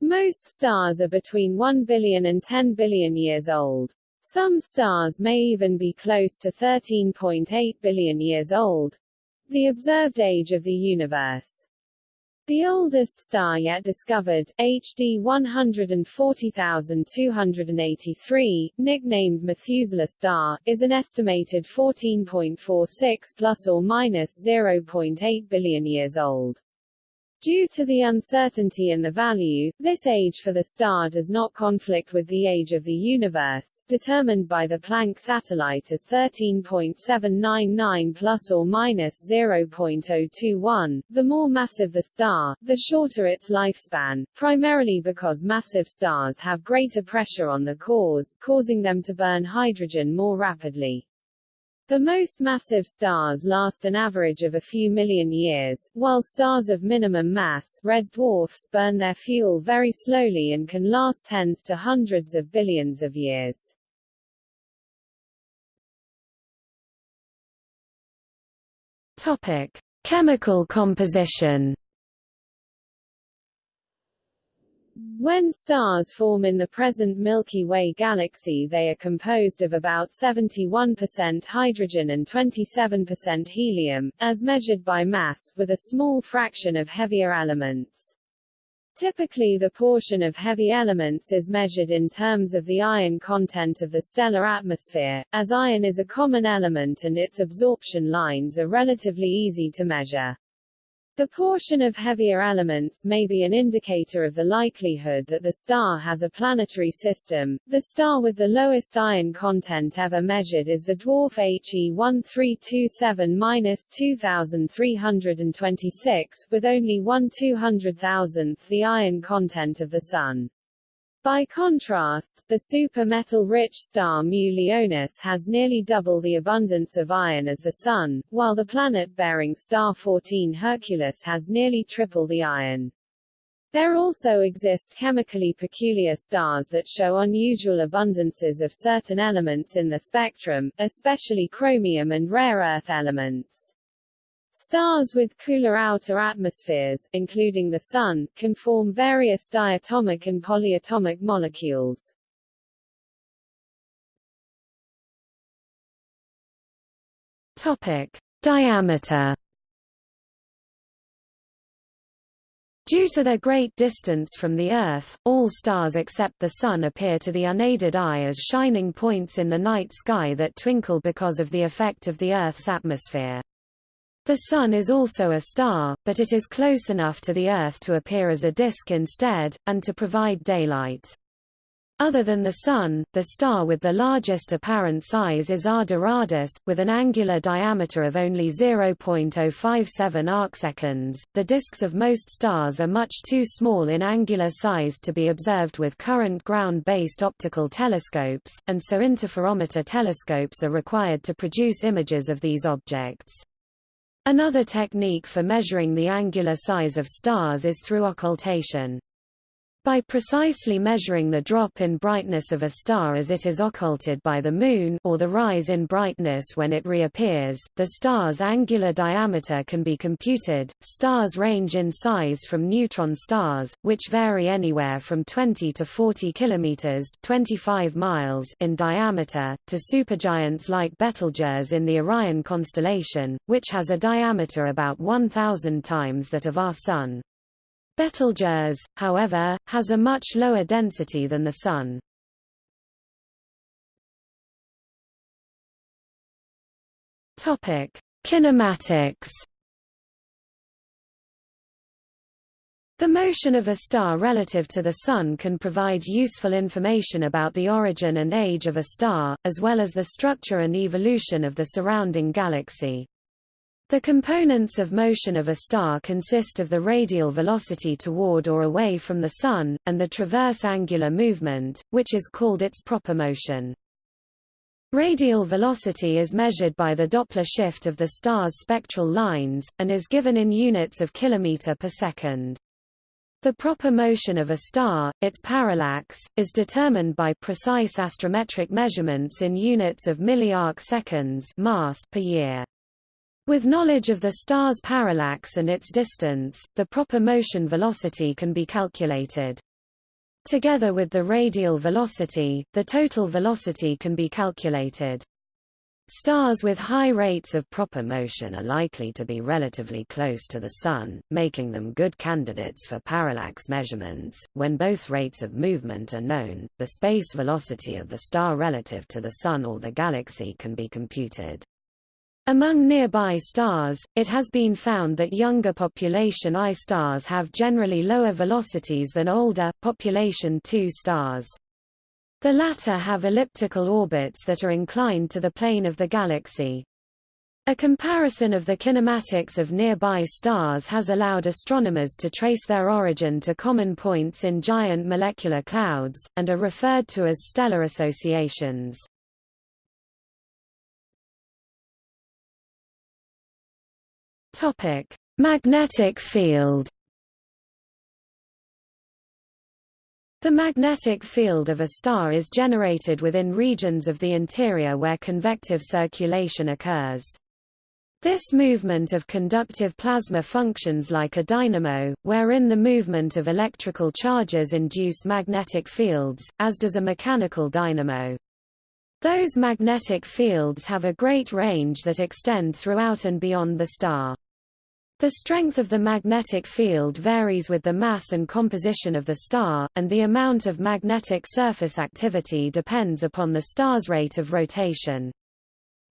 Most stars are between 1 billion and 10 billion years old. Some stars may even be close to 13.8 billion years old, the observed age of the universe. The oldest star yet discovered, HD 140283, nicknamed Methuselah star, is an estimated 14.46 plus or minus 0.8 billion years old. Due to the uncertainty in the value, this age for the star does not conflict with the age of the universe, determined by the Planck satellite as 13.799 plus or minus 0.021. The more massive the star, the shorter its lifespan, primarily because massive stars have greater pressure on the cores, causing them to burn hydrogen more rapidly. The most massive stars last an average of a few million years, while stars of minimum mass red dwarfs burn their fuel very slowly and can last tens to hundreds of billions of years. Topic: Chemical composition When stars form in the present Milky Way galaxy they are composed of about 71% hydrogen and 27% helium, as measured by mass, with a small fraction of heavier elements. Typically the portion of heavy elements is measured in terms of the iron content of the stellar atmosphere, as iron is a common element and its absorption lines are relatively easy to measure. The portion of heavier elements may be an indicator of the likelihood that the star has a planetary system. The star with the lowest iron content ever measured is the dwarf HE 1327-2326, with only 1 200,000th the iron content of the Sun. By contrast, the super-metal-rich star Mu Leonis has nearly double the abundance of iron as the Sun, while the planet-bearing star 14 Herculis has nearly triple the iron. There also exist chemically peculiar stars that show unusual abundances of certain elements in the spectrum, especially chromium and rare earth elements. Stars with cooler outer atmospheres, including the Sun, can form various diatomic and polyatomic molecules. Topic: Diameter. Due to their great distance from the Earth, all stars except the Sun appear to the unaided eye as shining points in the night sky that twinkle because of the effect of the Earth's atmosphere. The Sun is also a star, but it is close enough to the Earth to appear as a disk instead, and to provide daylight. Other than the Sun, the star with the largest apparent size is R Doradus, with an angular diameter of only 0.057 arcseconds. The disks of most stars are much too small in angular size to be observed with current ground-based optical telescopes, and so interferometer telescopes are required to produce images of these objects. Another technique for measuring the angular size of stars is through occultation. By precisely measuring the drop in brightness of a star as it is occulted by the Moon or the rise in brightness when it reappears, the star's angular diameter can be computed. Stars range in size from neutron stars, which vary anywhere from 20 to 40 kilometers (25 miles) in diameter, to supergiants like Betelgeuse in the Orion constellation, which has a diameter about 1,000 times that of our Sun. Betelgeuse, however, has a much lower density than the Sun. Topic: Kinematics. The motion of a star relative to the Sun can provide useful information about the origin and age of a star, as well as the structure and evolution of the surrounding galaxy. The components of motion of a star consist of the radial velocity toward or away from the Sun, and the transverse angular movement, which is called its proper motion. Radial velocity is measured by the Doppler shift of the star's spectral lines, and is given in units of kilometer per second. The proper motion of a star, its parallax, is determined by precise astrometric measurements in units of milliarc seconds mass per year. With knowledge of the star's parallax and its distance, the proper motion velocity can be calculated. Together with the radial velocity, the total velocity can be calculated. Stars with high rates of proper motion are likely to be relatively close to the Sun, making them good candidates for parallax measurements. When both rates of movement are known, the space velocity of the star relative to the Sun or the galaxy can be computed. Among nearby stars, it has been found that younger population I stars have generally lower velocities than older, population II stars. The latter have elliptical orbits that are inclined to the plane of the galaxy. A comparison of the kinematics of nearby stars has allowed astronomers to trace their origin to common points in giant molecular clouds, and are referred to as stellar associations. Topic: Magnetic field. The magnetic field of a star is generated within regions of the interior where convective circulation occurs. This movement of conductive plasma functions like a dynamo, wherein the movement of electrical charges induce magnetic fields, as does a mechanical dynamo. Those magnetic fields have a great range that extend throughout and beyond the star. The strength of the magnetic field varies with the mass and composition of the star, and the amount of magnetic surface activity depends upon the star's rate of rotation.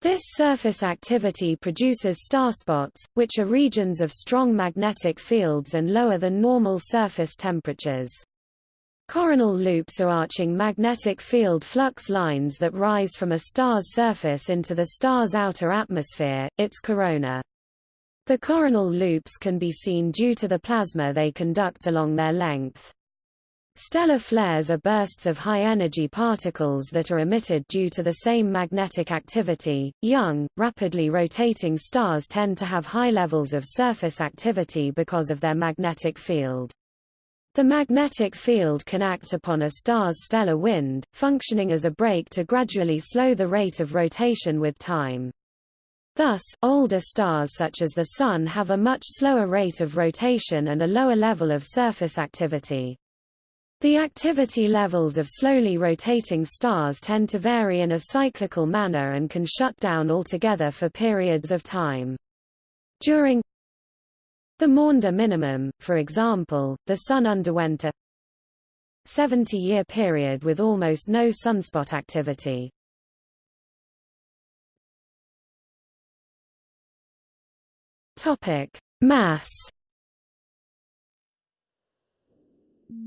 This surface activity produces starspots, which are regions of strong magnetic fields and lower than normal surface temperatures. Coronal loops are arching magnetic field flux lines that rise from a star's surface into the star's outer atmosphere, its corona. The coronal loops can be seen due to the plasma they conduct along their length. Stellar flares are bursts of high-energy particles that are emitted due to the same magnetic activity. Young, rapidly rotating stars tend to have high levels of surface activity because of their magnetic field. The magnetic field can act upon a star's stellar wind, functioning as a brake to gradually slow the rate of rotation with time. Thus, older stars such as the Sun have a much slower rate of rotation and a lower level of surface activity. The activity levels of slowly rotating stars tend to vary in a cyclical manner and can shut down altogether for periods of time. During the Maunder minimum, for example, the Sun underwent a 70-year period with almost no sunspot activity. Topic: Mass.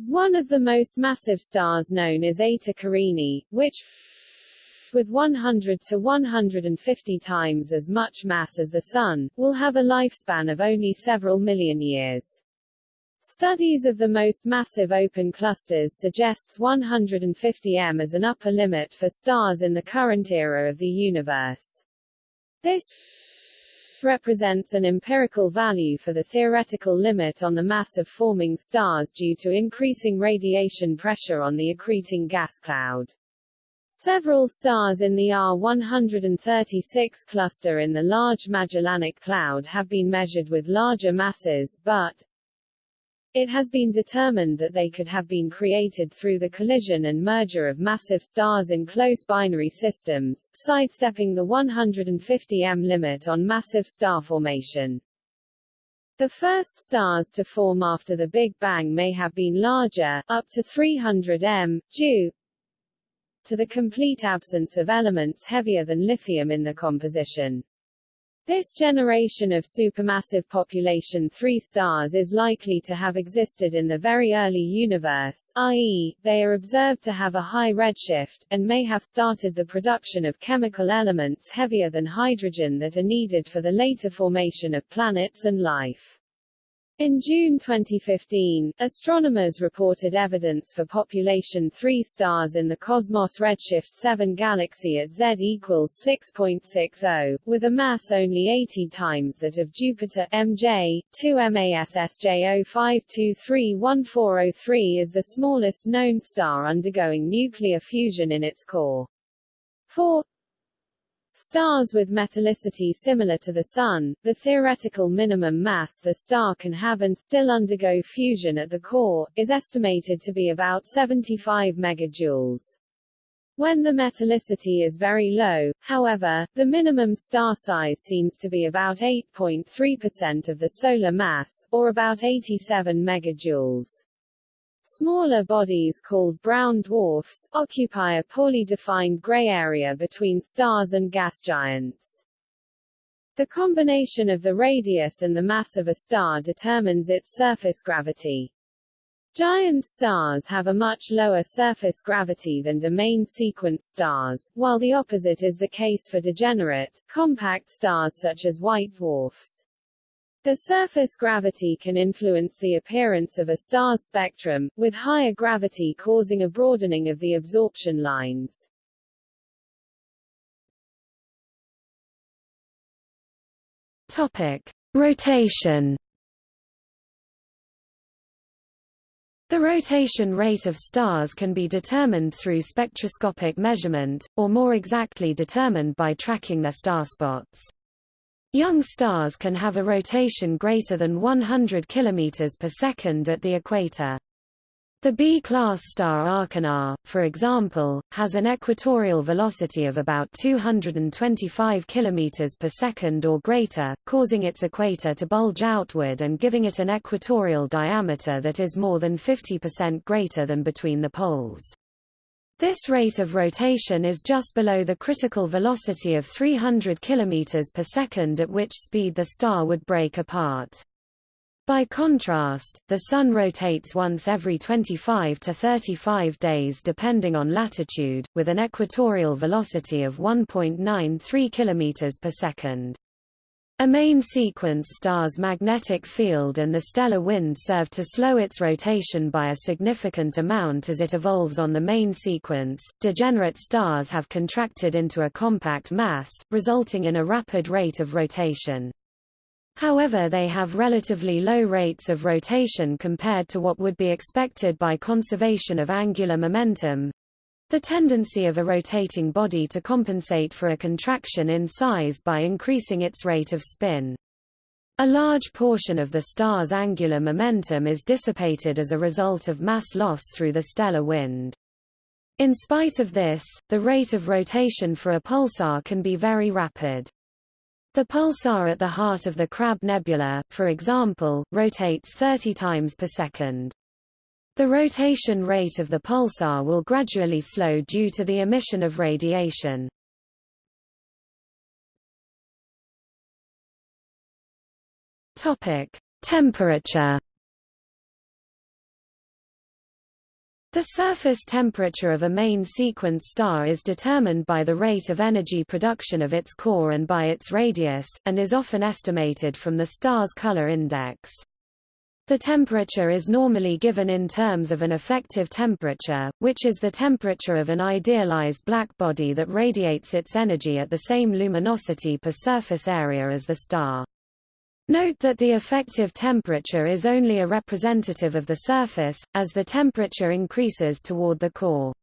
One of the most massive stars known is Eta Carinae, which with 100 to 150 times as much mass as the Sun, will have a lifespan of only several million years. Studies of the most massive open clusters suggests 150 m as an upper limit for stars in the current era of the universe. This represents an empirical value for the theoretical limit on the mass of forming stars due to increasing radiation pressure on the accreting gas cloud. Several stars in the R136 cluster in the Large Magellanic Cloud have been measured with larger masses but it has been determined that they could have been created through the collision and merger of massive stars in close binary systems, sidestepping the 150 m limit on massive star formation. The first stars to form after the Big Bang may have been larger, up to 300 m, due to the complete absence of elements heavier than lithium in the composition. This generation of supermassive population 3 stars is likely to have existed in the very early universe, i.e., they are observed to have a high redshift, and may have started the production of chemical elements heavier than hydrogen that are needed for the later formation of planets and life. In June 2015, astronomers reported evidence for population 3 stars in the Cosmos Redshift 7 galaxy at Z equals 6.60, with a mass only 80 times that of Jupiter MJ. 2 MASSJ05231403 is the smallest known star undergoing nuclear fusion in its core. 4 Stars with metallicity similar to the Sun, the theoretical minimum mass the star can have and still undergo fusion at the core, is estimated to be about 75 megajoules. When the metallicity is very low, however, the minimum star size seems to be about 8.3% of the solar mass, or about 87 megajoules. Smaller bodies called brown dwarfs, occupy a poorly defined gray area between stars and gas giants. The combination of the radius and the mass of a star determines its surface gravity. Giant stars have a much lower surface gravity than domain sequence stars, while the opposite is the case for degenerate, compact stars such as white dwarfs. The surface gravity can influence the appearance of a star's spectrum, with higher gravity causing a broadening of the absorption lines. Topic: Rotation. The rotation rate of stars can be determined through spectroscopic measurement, or more exactly determined by tracking their star spots. Young stars can have a rotation greater than 100 km per second at the equator. The B-class star Achernar, for example, has an equatorial velocity of about 225 km per second or greater, causing its equator to bulge outward and giving it an equatorial diameter that is more than 50% greater than between the poles. This rate of rotation is just below the critical velocity of 300 km per second at which speed the star would break apart. By contrast, the Sun rotates once every 25 to 35 days depending on latitude, with an equatorial velocity of 1.93 km per second. A main sequence star's magnetic field and the stellar wind serve to slow its rotation by a significant amount as it evolves on the main sequence. Degenerate stars have contracted into a compact mass, resulting in a rapid rate of rotation. However they have relatively low rates of rotation compared to what would be expected by conservation of angular momentum, the tendency of a rotating body to compensate for a contraction in size by increasing its rate of spin. A large portion of the star's angular momentum is dissipated as a result of mass loss through the stellar wind. In spite of this, the rate of rotation for a pulsar can be very rapid. The pulsar at the heart of the Crab Nebula, for example, rotates 30 times per second. The rotation rate of the pulsar will gradually slow due to the emission of radiation. Topic: Temperature The surface temperature of a main sequence star is determined by the rate of energy production of its core and by its radius, and is often estimated from the star's color index. The temperature is normally given in terms of an effective temperature, which is the temperature of an idealized black body that radiates its energy at the same luminosity per surface area as the star. Note that the effective temperature is only a representative of the surface, as the temperature increases toward the core.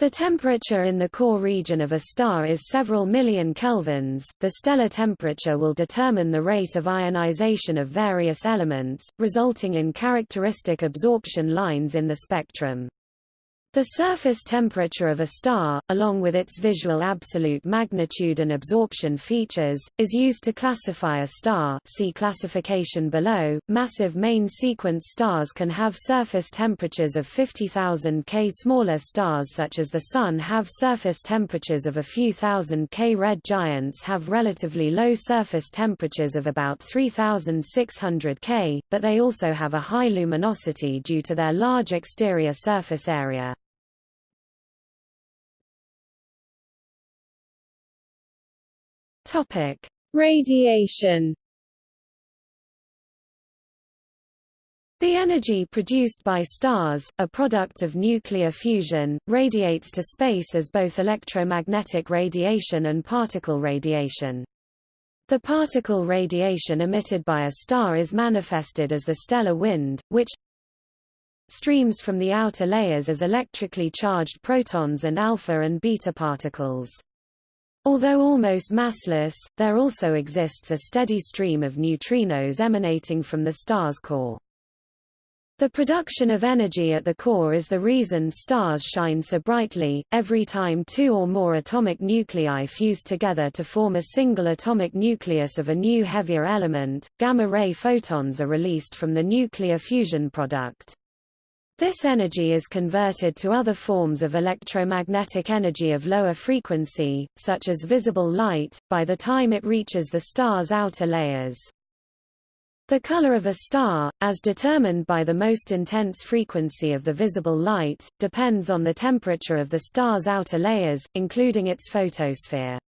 The temperature in the core region of a star is several million kelvins. The stellar temperature will determine the rate of ionization of various elements, resulting in characteristic absorption lines in the spectrum. The surface temperature of a star, along with its visual absolute magnitude and absorption features, is used to classify a star see classification below. Massive main sequence stars can have surface temperatures of 50,000 K. Smaller stars such as the Sun have surface temperatures of a few thousand K. Red giants have relatively low surface temperatures of about 3,600 K, but they also have a high luminosity due to their large exterior surface area. Topic: Radiation. The energy produced by stars, a product of nuclear fusion, radiates to space as both electromagnetic radiation and particle radiation. The particle radiation emitted by a star is manifested as the stellar wind, which streams from the outer layers as electrically charged protons and alpha and beta particles. Although almost massless, there also exists a steady stream of neutrinos emanating from the star's core. The production of energy at the core is the reason stars shine so brightly. Every time two or more atomic nuclei fuse together to form a single atomic nucleus of a new heavier element, gamma-ray photons are released from the nuclear fusion product. This energy is converted to other forms of electromagnetic energy of lower frequency, such as visible light, by the time it reaches the star's outer layers. The color of a star, as determined by the most intense frequency of the visible light, depends on the temperature of the star's outer layers, including its photosphere.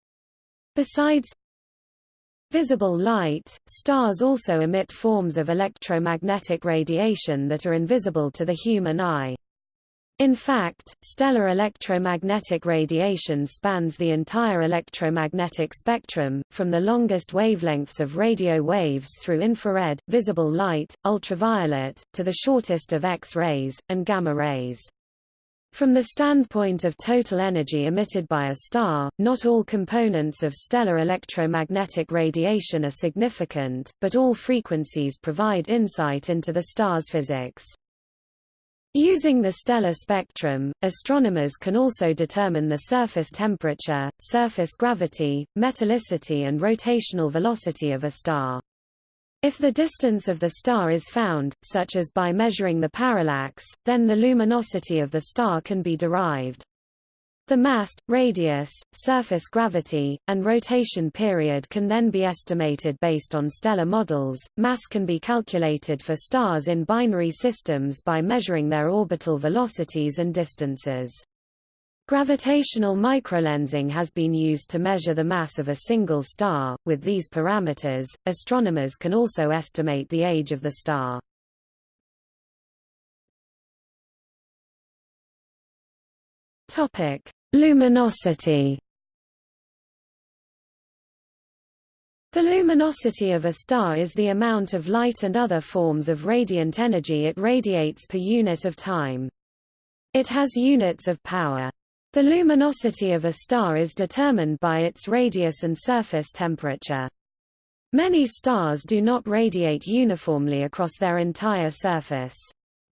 Besides, Visible light, stars also emit forms of electromagnetic radiation that are invisible to the human eye. In fact, stellar electromagnetic radiation spans the entire electromagnetic spectrum, from the longest wavelengths of radio waves through infrared, visible light, ultraviolet, to the shortest of X-rays, and gamma rays. From the standpoint of total energy emitted by a star, not all components of stellar electromagnetic radiation are significant, but all frequencies provide insight into the star's physics. Using the stellar spectrum, astronomers can also determine the surface temperature, surface gravity, metallicity and rotational velocity of a star. If the distance of the star is found, such as by measuring the parallax, then the luminosity of the star can be derived. The mass, radius, surface gravity, and rotation period can then be estimated based on stellar models. Mass can be calculated for stars in binary systems by measuring their orbital velocities and distances. Gravitational microlensing has been used to measure the mass of a single star. With these parameters, astronomers can also estimate the age of the star. Topic: Luminosity. The luminosity of a star is the amount of light and other forms of radiant energy it radiates per unit of time. It has units of power. The luminosity of a star is determined by its radius and surface temperature. Many stars do not radiate uniformly across their entire surface.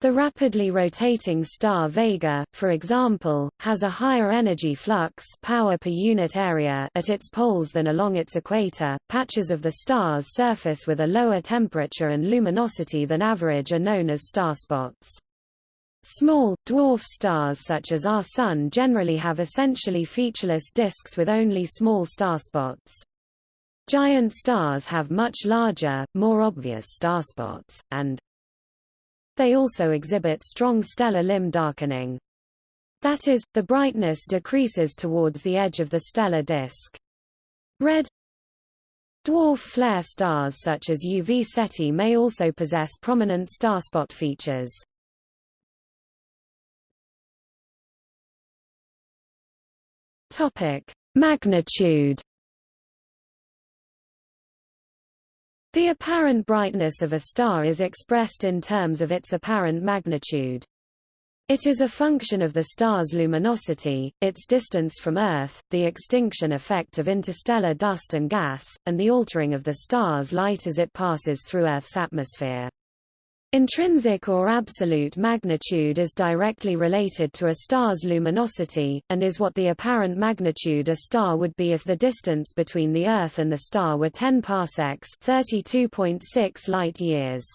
The rapidly rotating star Vega, for example, has a higher energy flux power per unit area at its poles than along its equator. Patches of the star's surface with a lower temperature and luminosity than average are known as starspots. Small, dwarf stars such as our Sun generally have essentially featureless disks with only small starspots. Giant stars have much larger, more obvious starspots, and they also exhibit strong stellar limb darkening. That is, the brightness decreases towards the edge of the stellar disk. Red dwarf flare stars such as UV Ceti may also possess prominent starspot features. Topic: Magnitude The apparent brightness of a star is expressed in terms of its apparent magnitude. It is a function of the star's luminosity, its distance from Earth, the extinction effect of interstellar dust and gas, and the altering of the star's light as it passes through Earth's atmosphere. Intrinsic or absolute magnitude is directly related to a star's luminosity, and is what the apparent magnitude a star would be if the distance between the Earth and the star were 10 parsecs 32.6 light-years.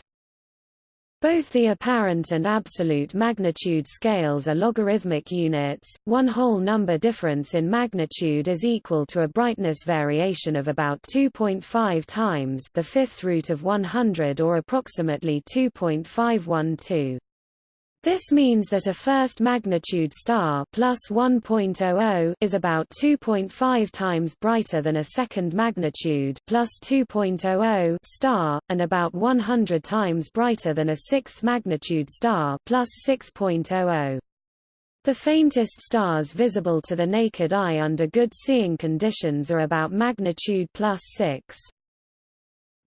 Both the apparent and absolute magnitude scales are logarithmic units. One whole number difference in magnitude is equal to a brightness variation of about 2.5 times the fifth root of 100 or approximately 2.512. This means that a first magnitude star plus 1.00 is about 2.5 times brighter than a second magnitude plus 2.00 star, and about 100 times brighter than a sixth magnitude star plus 6.00. The faintest stars visible to the naked eye under good seeing conditions are about magnitude plus 6.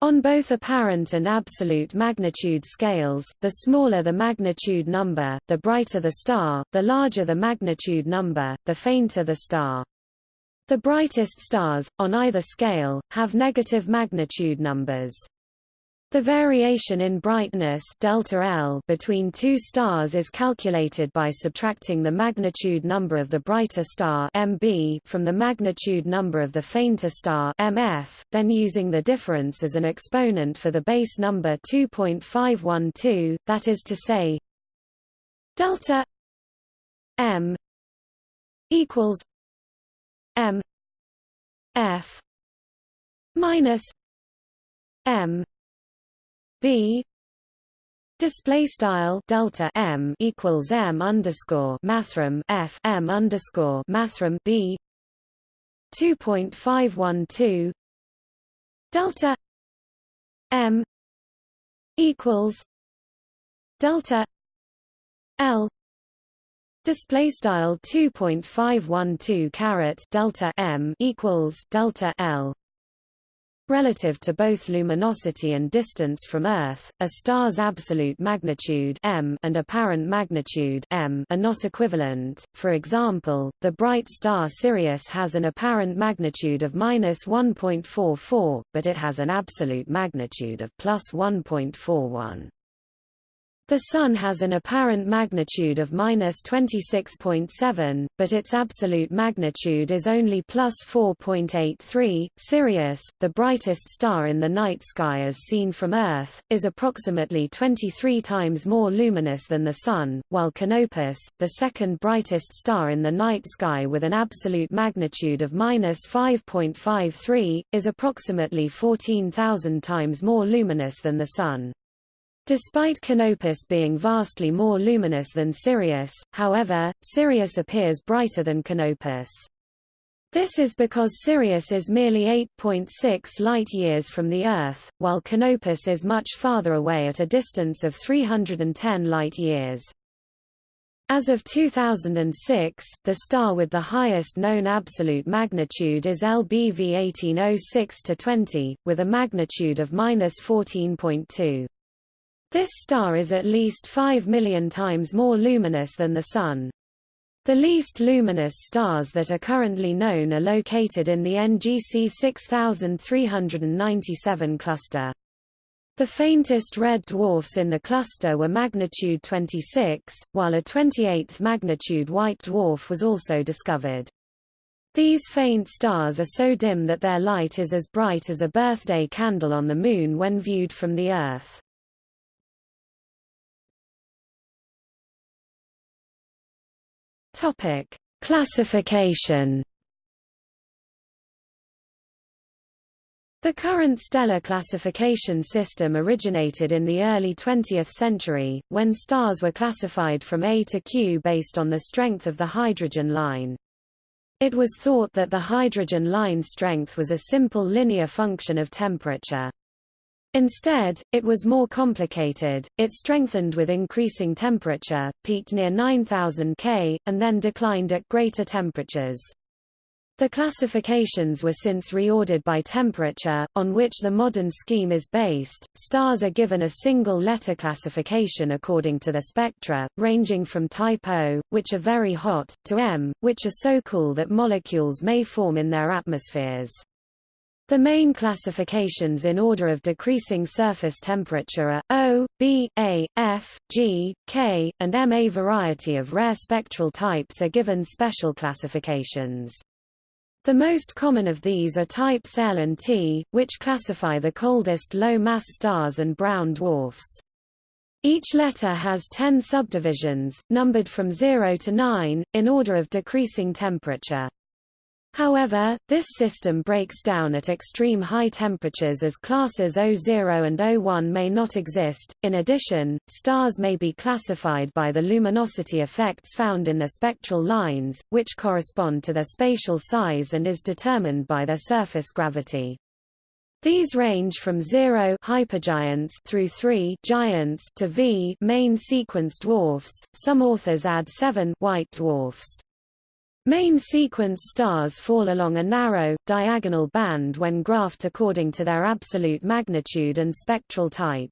On both apparent and absolute magnitude scales, the smaller the magnitude number, the brighter the star, the larger the magnitude number, the fainter the star. The brightest stars, on either scale, have negative magnitude numbers. The variation in brightness delta L between two stars is calculated by subtracting the magnitude number of the brighter star MB from the magnitude number of the fainter star MF, then using the difference as an exponent for the base number 2.512, that is to say delta M equals M F minus M b display style delta m equals m underscore mathrm f m underscore mathrm b 2.512 delta m equals delta l display style 2.512 caret delta m equals delta l Relative to both luminosity and distance from Earth, a star's absolute magnitude m and apparent magnitude m are not equivalent. For example, the bright star Sirius has an apparent magnitude of minus 1.44, but it has an absolute magnitude of plus 1.41. The Sun has an apparent magnitude of minus 26.7, but its absolute magnitude is only plus 4.83. Sirius, the brightest star in the night sky as seen from Earth, is approximately 23 times more luminous than the Sun, while Canopus, the second brightest star in the night sky with an absolute magnitude of minus 5.53, is approximately 14,000 times more luminous than the Sun. Despite Canopus being vastly more luminous than Sirius, however, Sirius appears brighter than Canopus. This is because Sirius is merely 8.6 light-years from the Earth, while Canopus is much farther away at a distance of 310 light-years. As of 2006, the star with the highest known absolute magnitude is LBV 1806-20, with a magnitude of 14.2. This star is at least 5 million times more luminous than the Sun. The least luminous stars that are currently known are located in the NGC 6397 cluster. The faintest red dwarfs in the cluster were magnitude 26, while a 28th magnitude white dwarf was also discovered. These faint stars are so dim that their light is as bright as a birthday candle on the Moon when viewed from the Earth. Topic: Classification The current stellar classification system originated in the early 20th century, when stars were classified from A to Q based on the strength of the hydrogen line. It was thought that the hydrogen line strength was a simple linear function of temperature. Instead, it was more complicated, it strengthened with increasing temperature, peaked near 9000 K, and then declined at greater temperatures. The classifications were since reordered by temperature, on which the modern scheme is based. Stars are given a single letter classification according to the spectra, ranging from type O, which are very hot, to M, which are so cool that molecules may form in their atmospheres. The main classifications in order of decreasing surface temperature are O, B, A, F, G, K, and M. A variety of rare spectral types are given special classifications. The most common of these are types L and T, which classify the coldest low-mass stars and brown dwarfs. Each letter has 10 subdivisions, numbered from 0 to 9, in order of decreasing temperature. However, this system breaks down at extreme high temperatures as classes O0 and O1 may not exist. In addition, stars may be classified by the luminosity effects found in their spectral lines, which correspond to their spatial size and is determined by their surface gravity. These range from 0 hypergiants through 3 giants to V main sequence dwarfs. Some authors add 7 white dwarfs. Main sequence stars fall along a narrow, diagonal band when graphed according to their absolute magnitude and spectral type.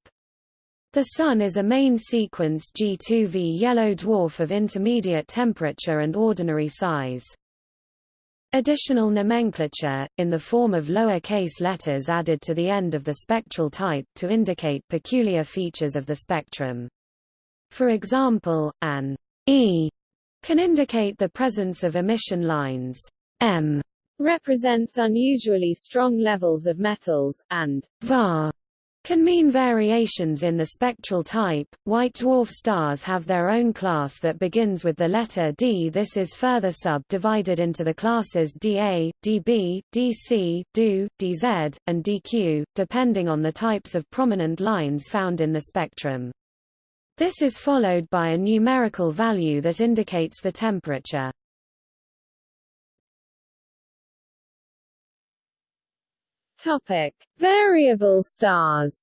The Sun is a main sequence G2V yellow dwarf of intermediate temperature and ordinary size. Additional nomenclature, in the form of lower-case letters added to the end of the spectral type to indicate peculiar features of the spectrum. For example, an E can indicate the presence of emission lines. M represents unusually strong levels of metals, and VAR can mean variations in the spectral type. White dwarf stars have their own class that begins with the letter D. This is further subdivided into the classes DA, DB, DC, DO, DZ, and DQ, depending on the types of prominent lines found in the spectrum. This is followed by a numerical value that indicates the temperature. Topic: Variable stars.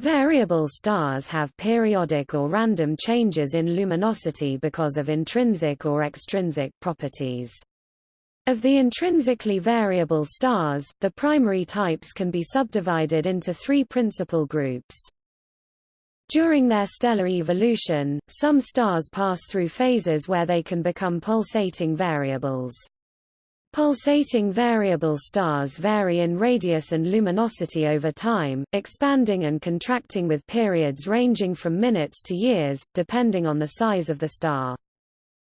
Variable stars have periodic or random changes in luminosity because of intrinsic or extrinsic properties. Of the intrinsically variable stars, the primary types can be subdivided into three principal groups. During their stellar evolution, some stars pass through phases where they can become pulsating variables. Pulsating variable stars vary in radius and luminosity over time, expanding and contracting with periods ranging from minutes to years, depending on the size of the star.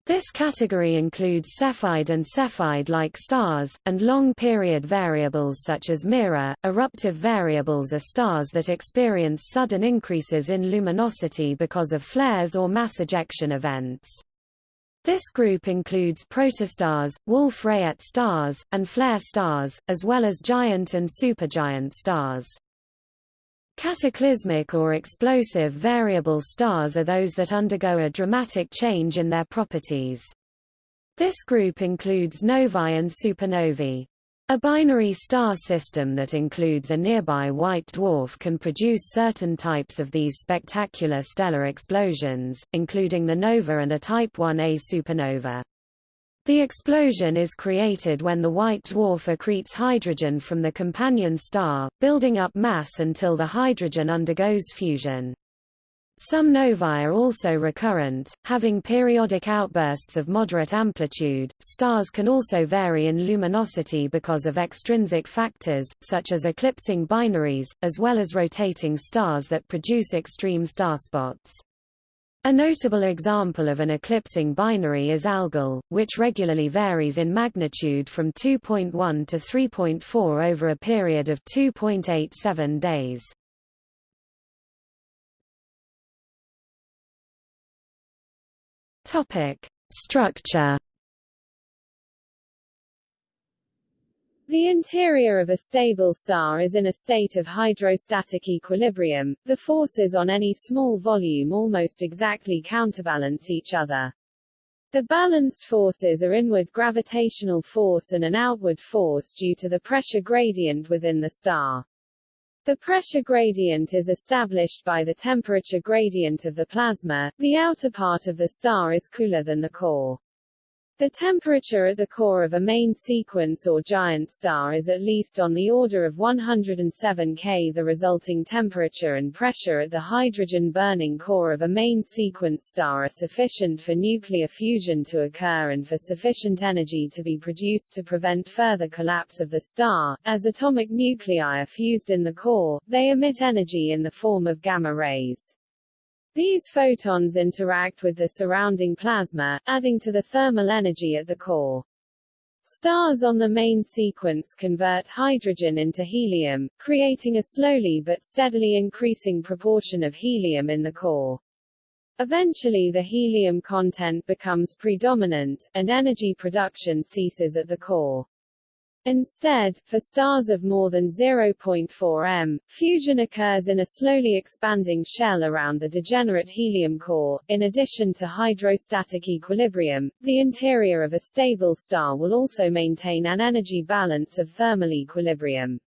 This category includes Cepheid and Cepheid-like stars, and long-period variables such as Mira. Eruptive variables are stars that experience sudden increases in luminosity because of flares or mass ejection events. This group includes protostars, Wolf-Rayet stars, and flare stars, as well as giant and supergiant stars. Cataclysmic or explosive variable stars are those that undergo a dramatic change in their properties. This group includes novae and supernovae. A binary star system that includes a nearby white dwarf can produce certain types of these spectacular stellar explosions, including the nova and a Type 1a supernova. The explosion is created when the white dwarf accretes hydrogen from the companion star, building up mass until the hydrogen undergoes fusion. Some novae are also recurrent, having periodic outbursts of moderate amplitude. Stars can also vary in luminosity because of extrinsic factors, such as eclipsing binaries, as well as rotating stars that produce extreme star spots. A notable example of an eclipsing binary is Algol, which regularly varies in magnitude from 2.1 to 3.4 over a period of 2.87 days. Topic: Structure. The interior of a stable star is in a state of hydrostatic equilibrium. The forces on any small volume almost exactly counterbalance each other. The balanced forces are inward gravitational force and an outward force due to the pressure gradient within the star. The pressure gradient is established by the temperature gradient of the plasma. The outer part of the star is cooler than the core. The temperature at the core of a main sequence or giant star is at least on the order of 107 K. The resulting temperature and pressure at the hydrogen-burning core of a main sequence star are sufficient for nuclear fusion to occur and for sufficient energy to be produced to prevent further collapse of the star. As atomic nuclei are fused in the core, they emit energy in the form of gamma rays. These photons interact with the surrounding plasma, adding to the thermal energy at the core. Stars on the main sequence convert hydrogen into helium, creating a slowly but steadily increasing proportion of helium in the core. Eventually the helium content becomes predominant, and energy production ceases at the core. Instead, for stars of more than 0.4 m, fusion occurs in a slowly expanding shell around the degenerate helium core. In addition to hydrostatic equilibrium, the interior of a stable star will also maintain an energy balance of thermal equilibrium.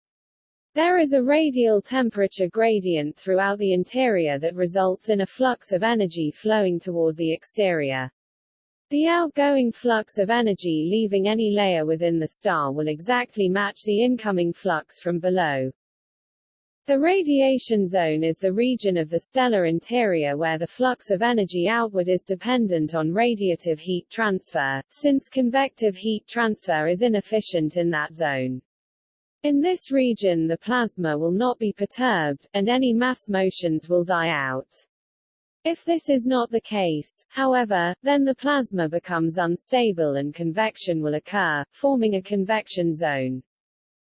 There is a radial temperature gradient throughout the interior that results in a flux of energy flowing toward the exterior. The outgoing flux of energy leaving any layer within the star will exactly match the incoming flux from below. The radiation zone is the region of the stellar interior where the flux of energy outward is dependent on radiative heat transfer, since convective heat transfer is inefficient in that zone. In this region the plasma will not be perturbed, and any mass motions will die out. If this is not the case, however, then the plasma becomes unstable and convection will occur, forming a convection zone.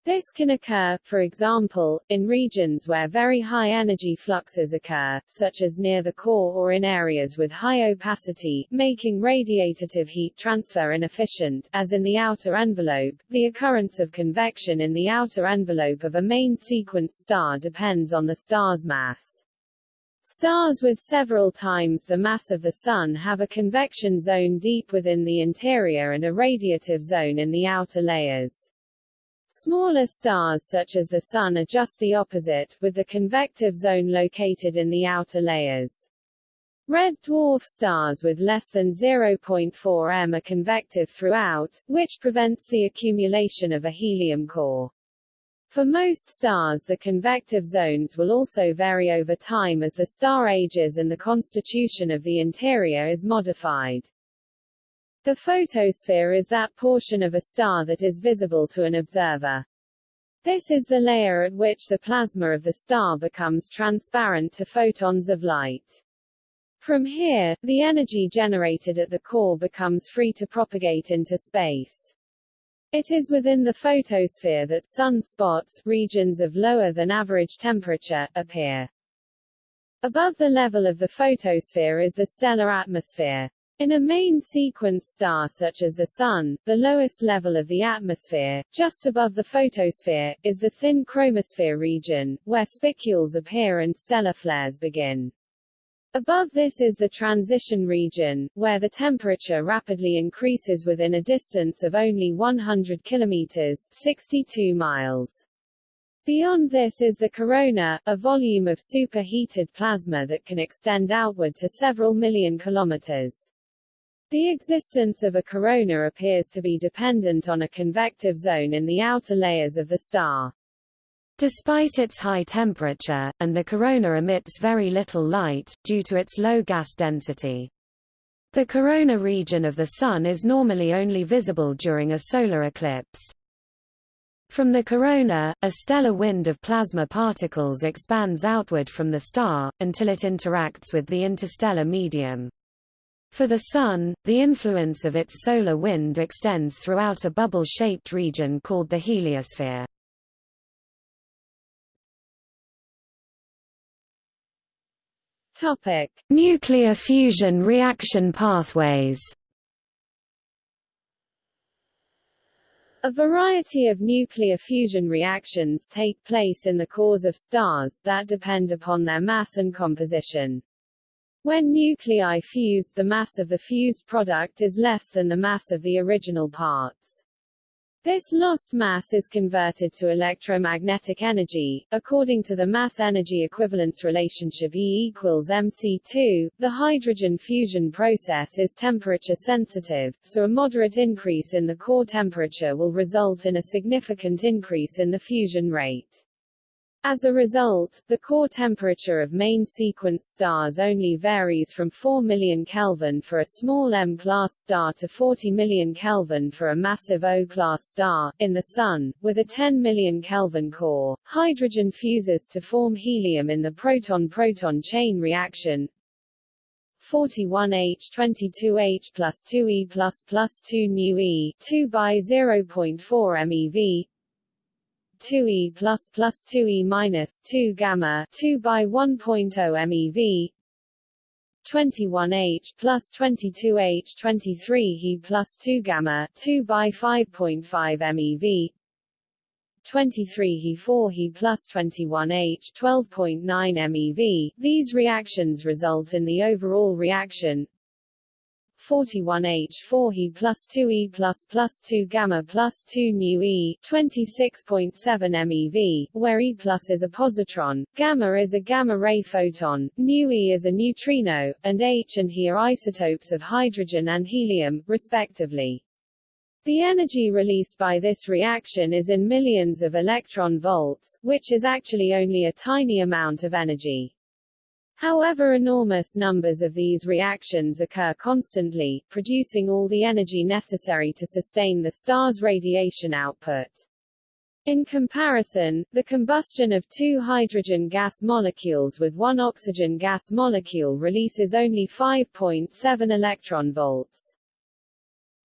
This can occur, for example, in regions where very high energy fluxes occur, such as near the core or in areas with high opacity, making radiative heat transfer inefficient, as in the outer envelope. The occurrence of convection in the outer envelope of a main sequence star depends on the star's mass. Stars with several times the mass of the Sun have a convection zone deep within the interior and a radiative zone in the outer layers. Smaller stars such as the Sun are just the opposite, with the convective zone located in the outer layers. Red dwarf stars with less than 0.4 m are convective throughout, which prevents the accumulation of a helium core. For most stars the convective zones will also vary over time as the star ages and the constitution of the interior is modified. The photosphere is that portion of a star that is visible to an observer. This is the layer at which the plasma of the star becomes transparent to photons of light. From here, the energy generated at the core becomes free to propagate into space. It is within the photosphere that sunspots, regions of lower than average temperature, appear. Above the level of the photosphere is the stellar atmosphere. In a main sequence star such as the Sun, the lowest level of the atmosphere, just above the photosphere, is the thin chromosphere region, where spicules appear and stellar flares begin. Above this is the transition region, where the temperature rapidly increases within a distance of only 100 kilometers 62 miles. Beyond this is the corona, a volume of superheated plasma that can extend outward to several million kilometers. The existence of a corona appears to be dependent on a convective zone in the outer layers of the star. Despite its high temperature, and the corona emits very little light, due to its low gas density. The corona region of the Sun is normally only visible during a solar eclipse. From the corona, a stellar wind of plasma particles expands outward from the star, until it interacts with the interstellar medium. For the Sun, the influence of its solar wind extends throughout a bubble-shaped region called the heliosphere. Topic: Nuclear fusion reaction pathways. A variety of nuclear fusion reactions take place in the cores of stars, that depend upon their mass and composition. When nuclei fuse, the mass of the fused product is less than the mass of the original parts. This lost mass is converted to electromagnetic energy. According to the mass-energy equivalence relationship E equals mc2, the hydrogen fusion process is temperature sensitive, so a moderate increase in the core temperature will result in a significant increase in the fusion rate. As a result, the core temperature of main sequence stars only varies from 4 million Kelvin for a small M-class star to 40 million Kelvin for a massive O-class star. In the Sun, with a 10 million Kelvin core, hydrogen fuses to form helium in the proton-proton chain reaction, 41H22H plus 2E plus plus 2 nu E 2 by 0.4 MeV 2e plus plus 2e minus 2 gamma 2 by 1.0 MeV 21H plus 22H 23 He plus 2 gamma 2 by 5.5 MeV 23 He 4 He plus 21H 12.9 MeV These reactions result in the overall reaction 41H4 He plus 2E plus plus 2 gamma plus 2 nu E 26.7 MeV, where E plus is a positron, gamma is a gamma-ray photon, nu E is a neutrino, and H and He are isotopes of hydrogen and helium, respectively. The energy released by this reaction is in millions of electron volts, which is actually only a tiny amount of energy. However enormous numbers of these reactions occur constantly, producing all the energy necessary to sustain the star's radiation output. In comparison, the combustion of two hydrogen gas molecules with one oxygen gas molecule releases only 5.7 electron volts.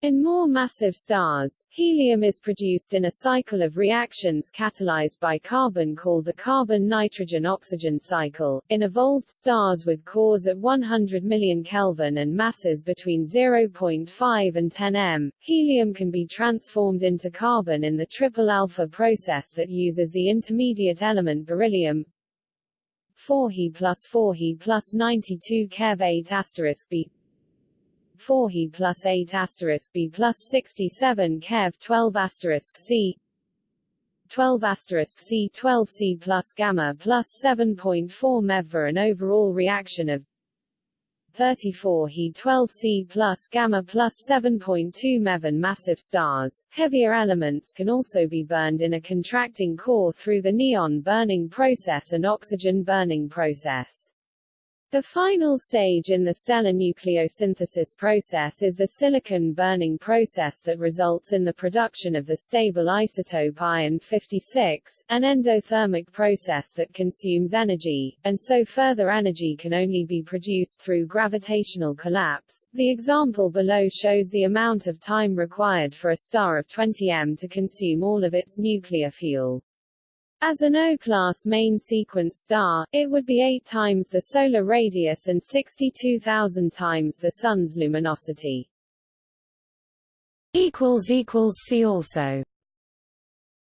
In more massive stars, helium is produced in a cycle of reactions catalyzed by carbon called the carbon-nitrogen-oxygen cycle. In evolved stars with cores at 100 million Kelvin and masses between 0.5 and 10 m, helium can be transformed into carbon in the triple alpha process that uses the intermediate element beryllium 4 He plus 4 He plus 92 Kev 8 asterisk B 4 He plus 8 asterisk B plus 67 Kev 12 asterisk C 12 asterisk C 12 C plus gamma plus 7.4 MeV an overall reaction of 34 He 12 C plus gamma plus 7.2 MeV massive stars. Heavier elements can also be burned in a contracting core through the neon burning process and oxygen burning process. The final stage in the stellar nucleosynthesis process is the silicon burning process that results in the production of the stable isotope iron 56, an endothermic process that consumes energy, and so further energy can only be produced through gravitational collapse. The example below shows the amount of time required for a star of 20 m to consume all of its nuclear fuel. As an O-class main sequence star, it would be 8 times the solar radius and 62,000 times the Sun's luminosity. See also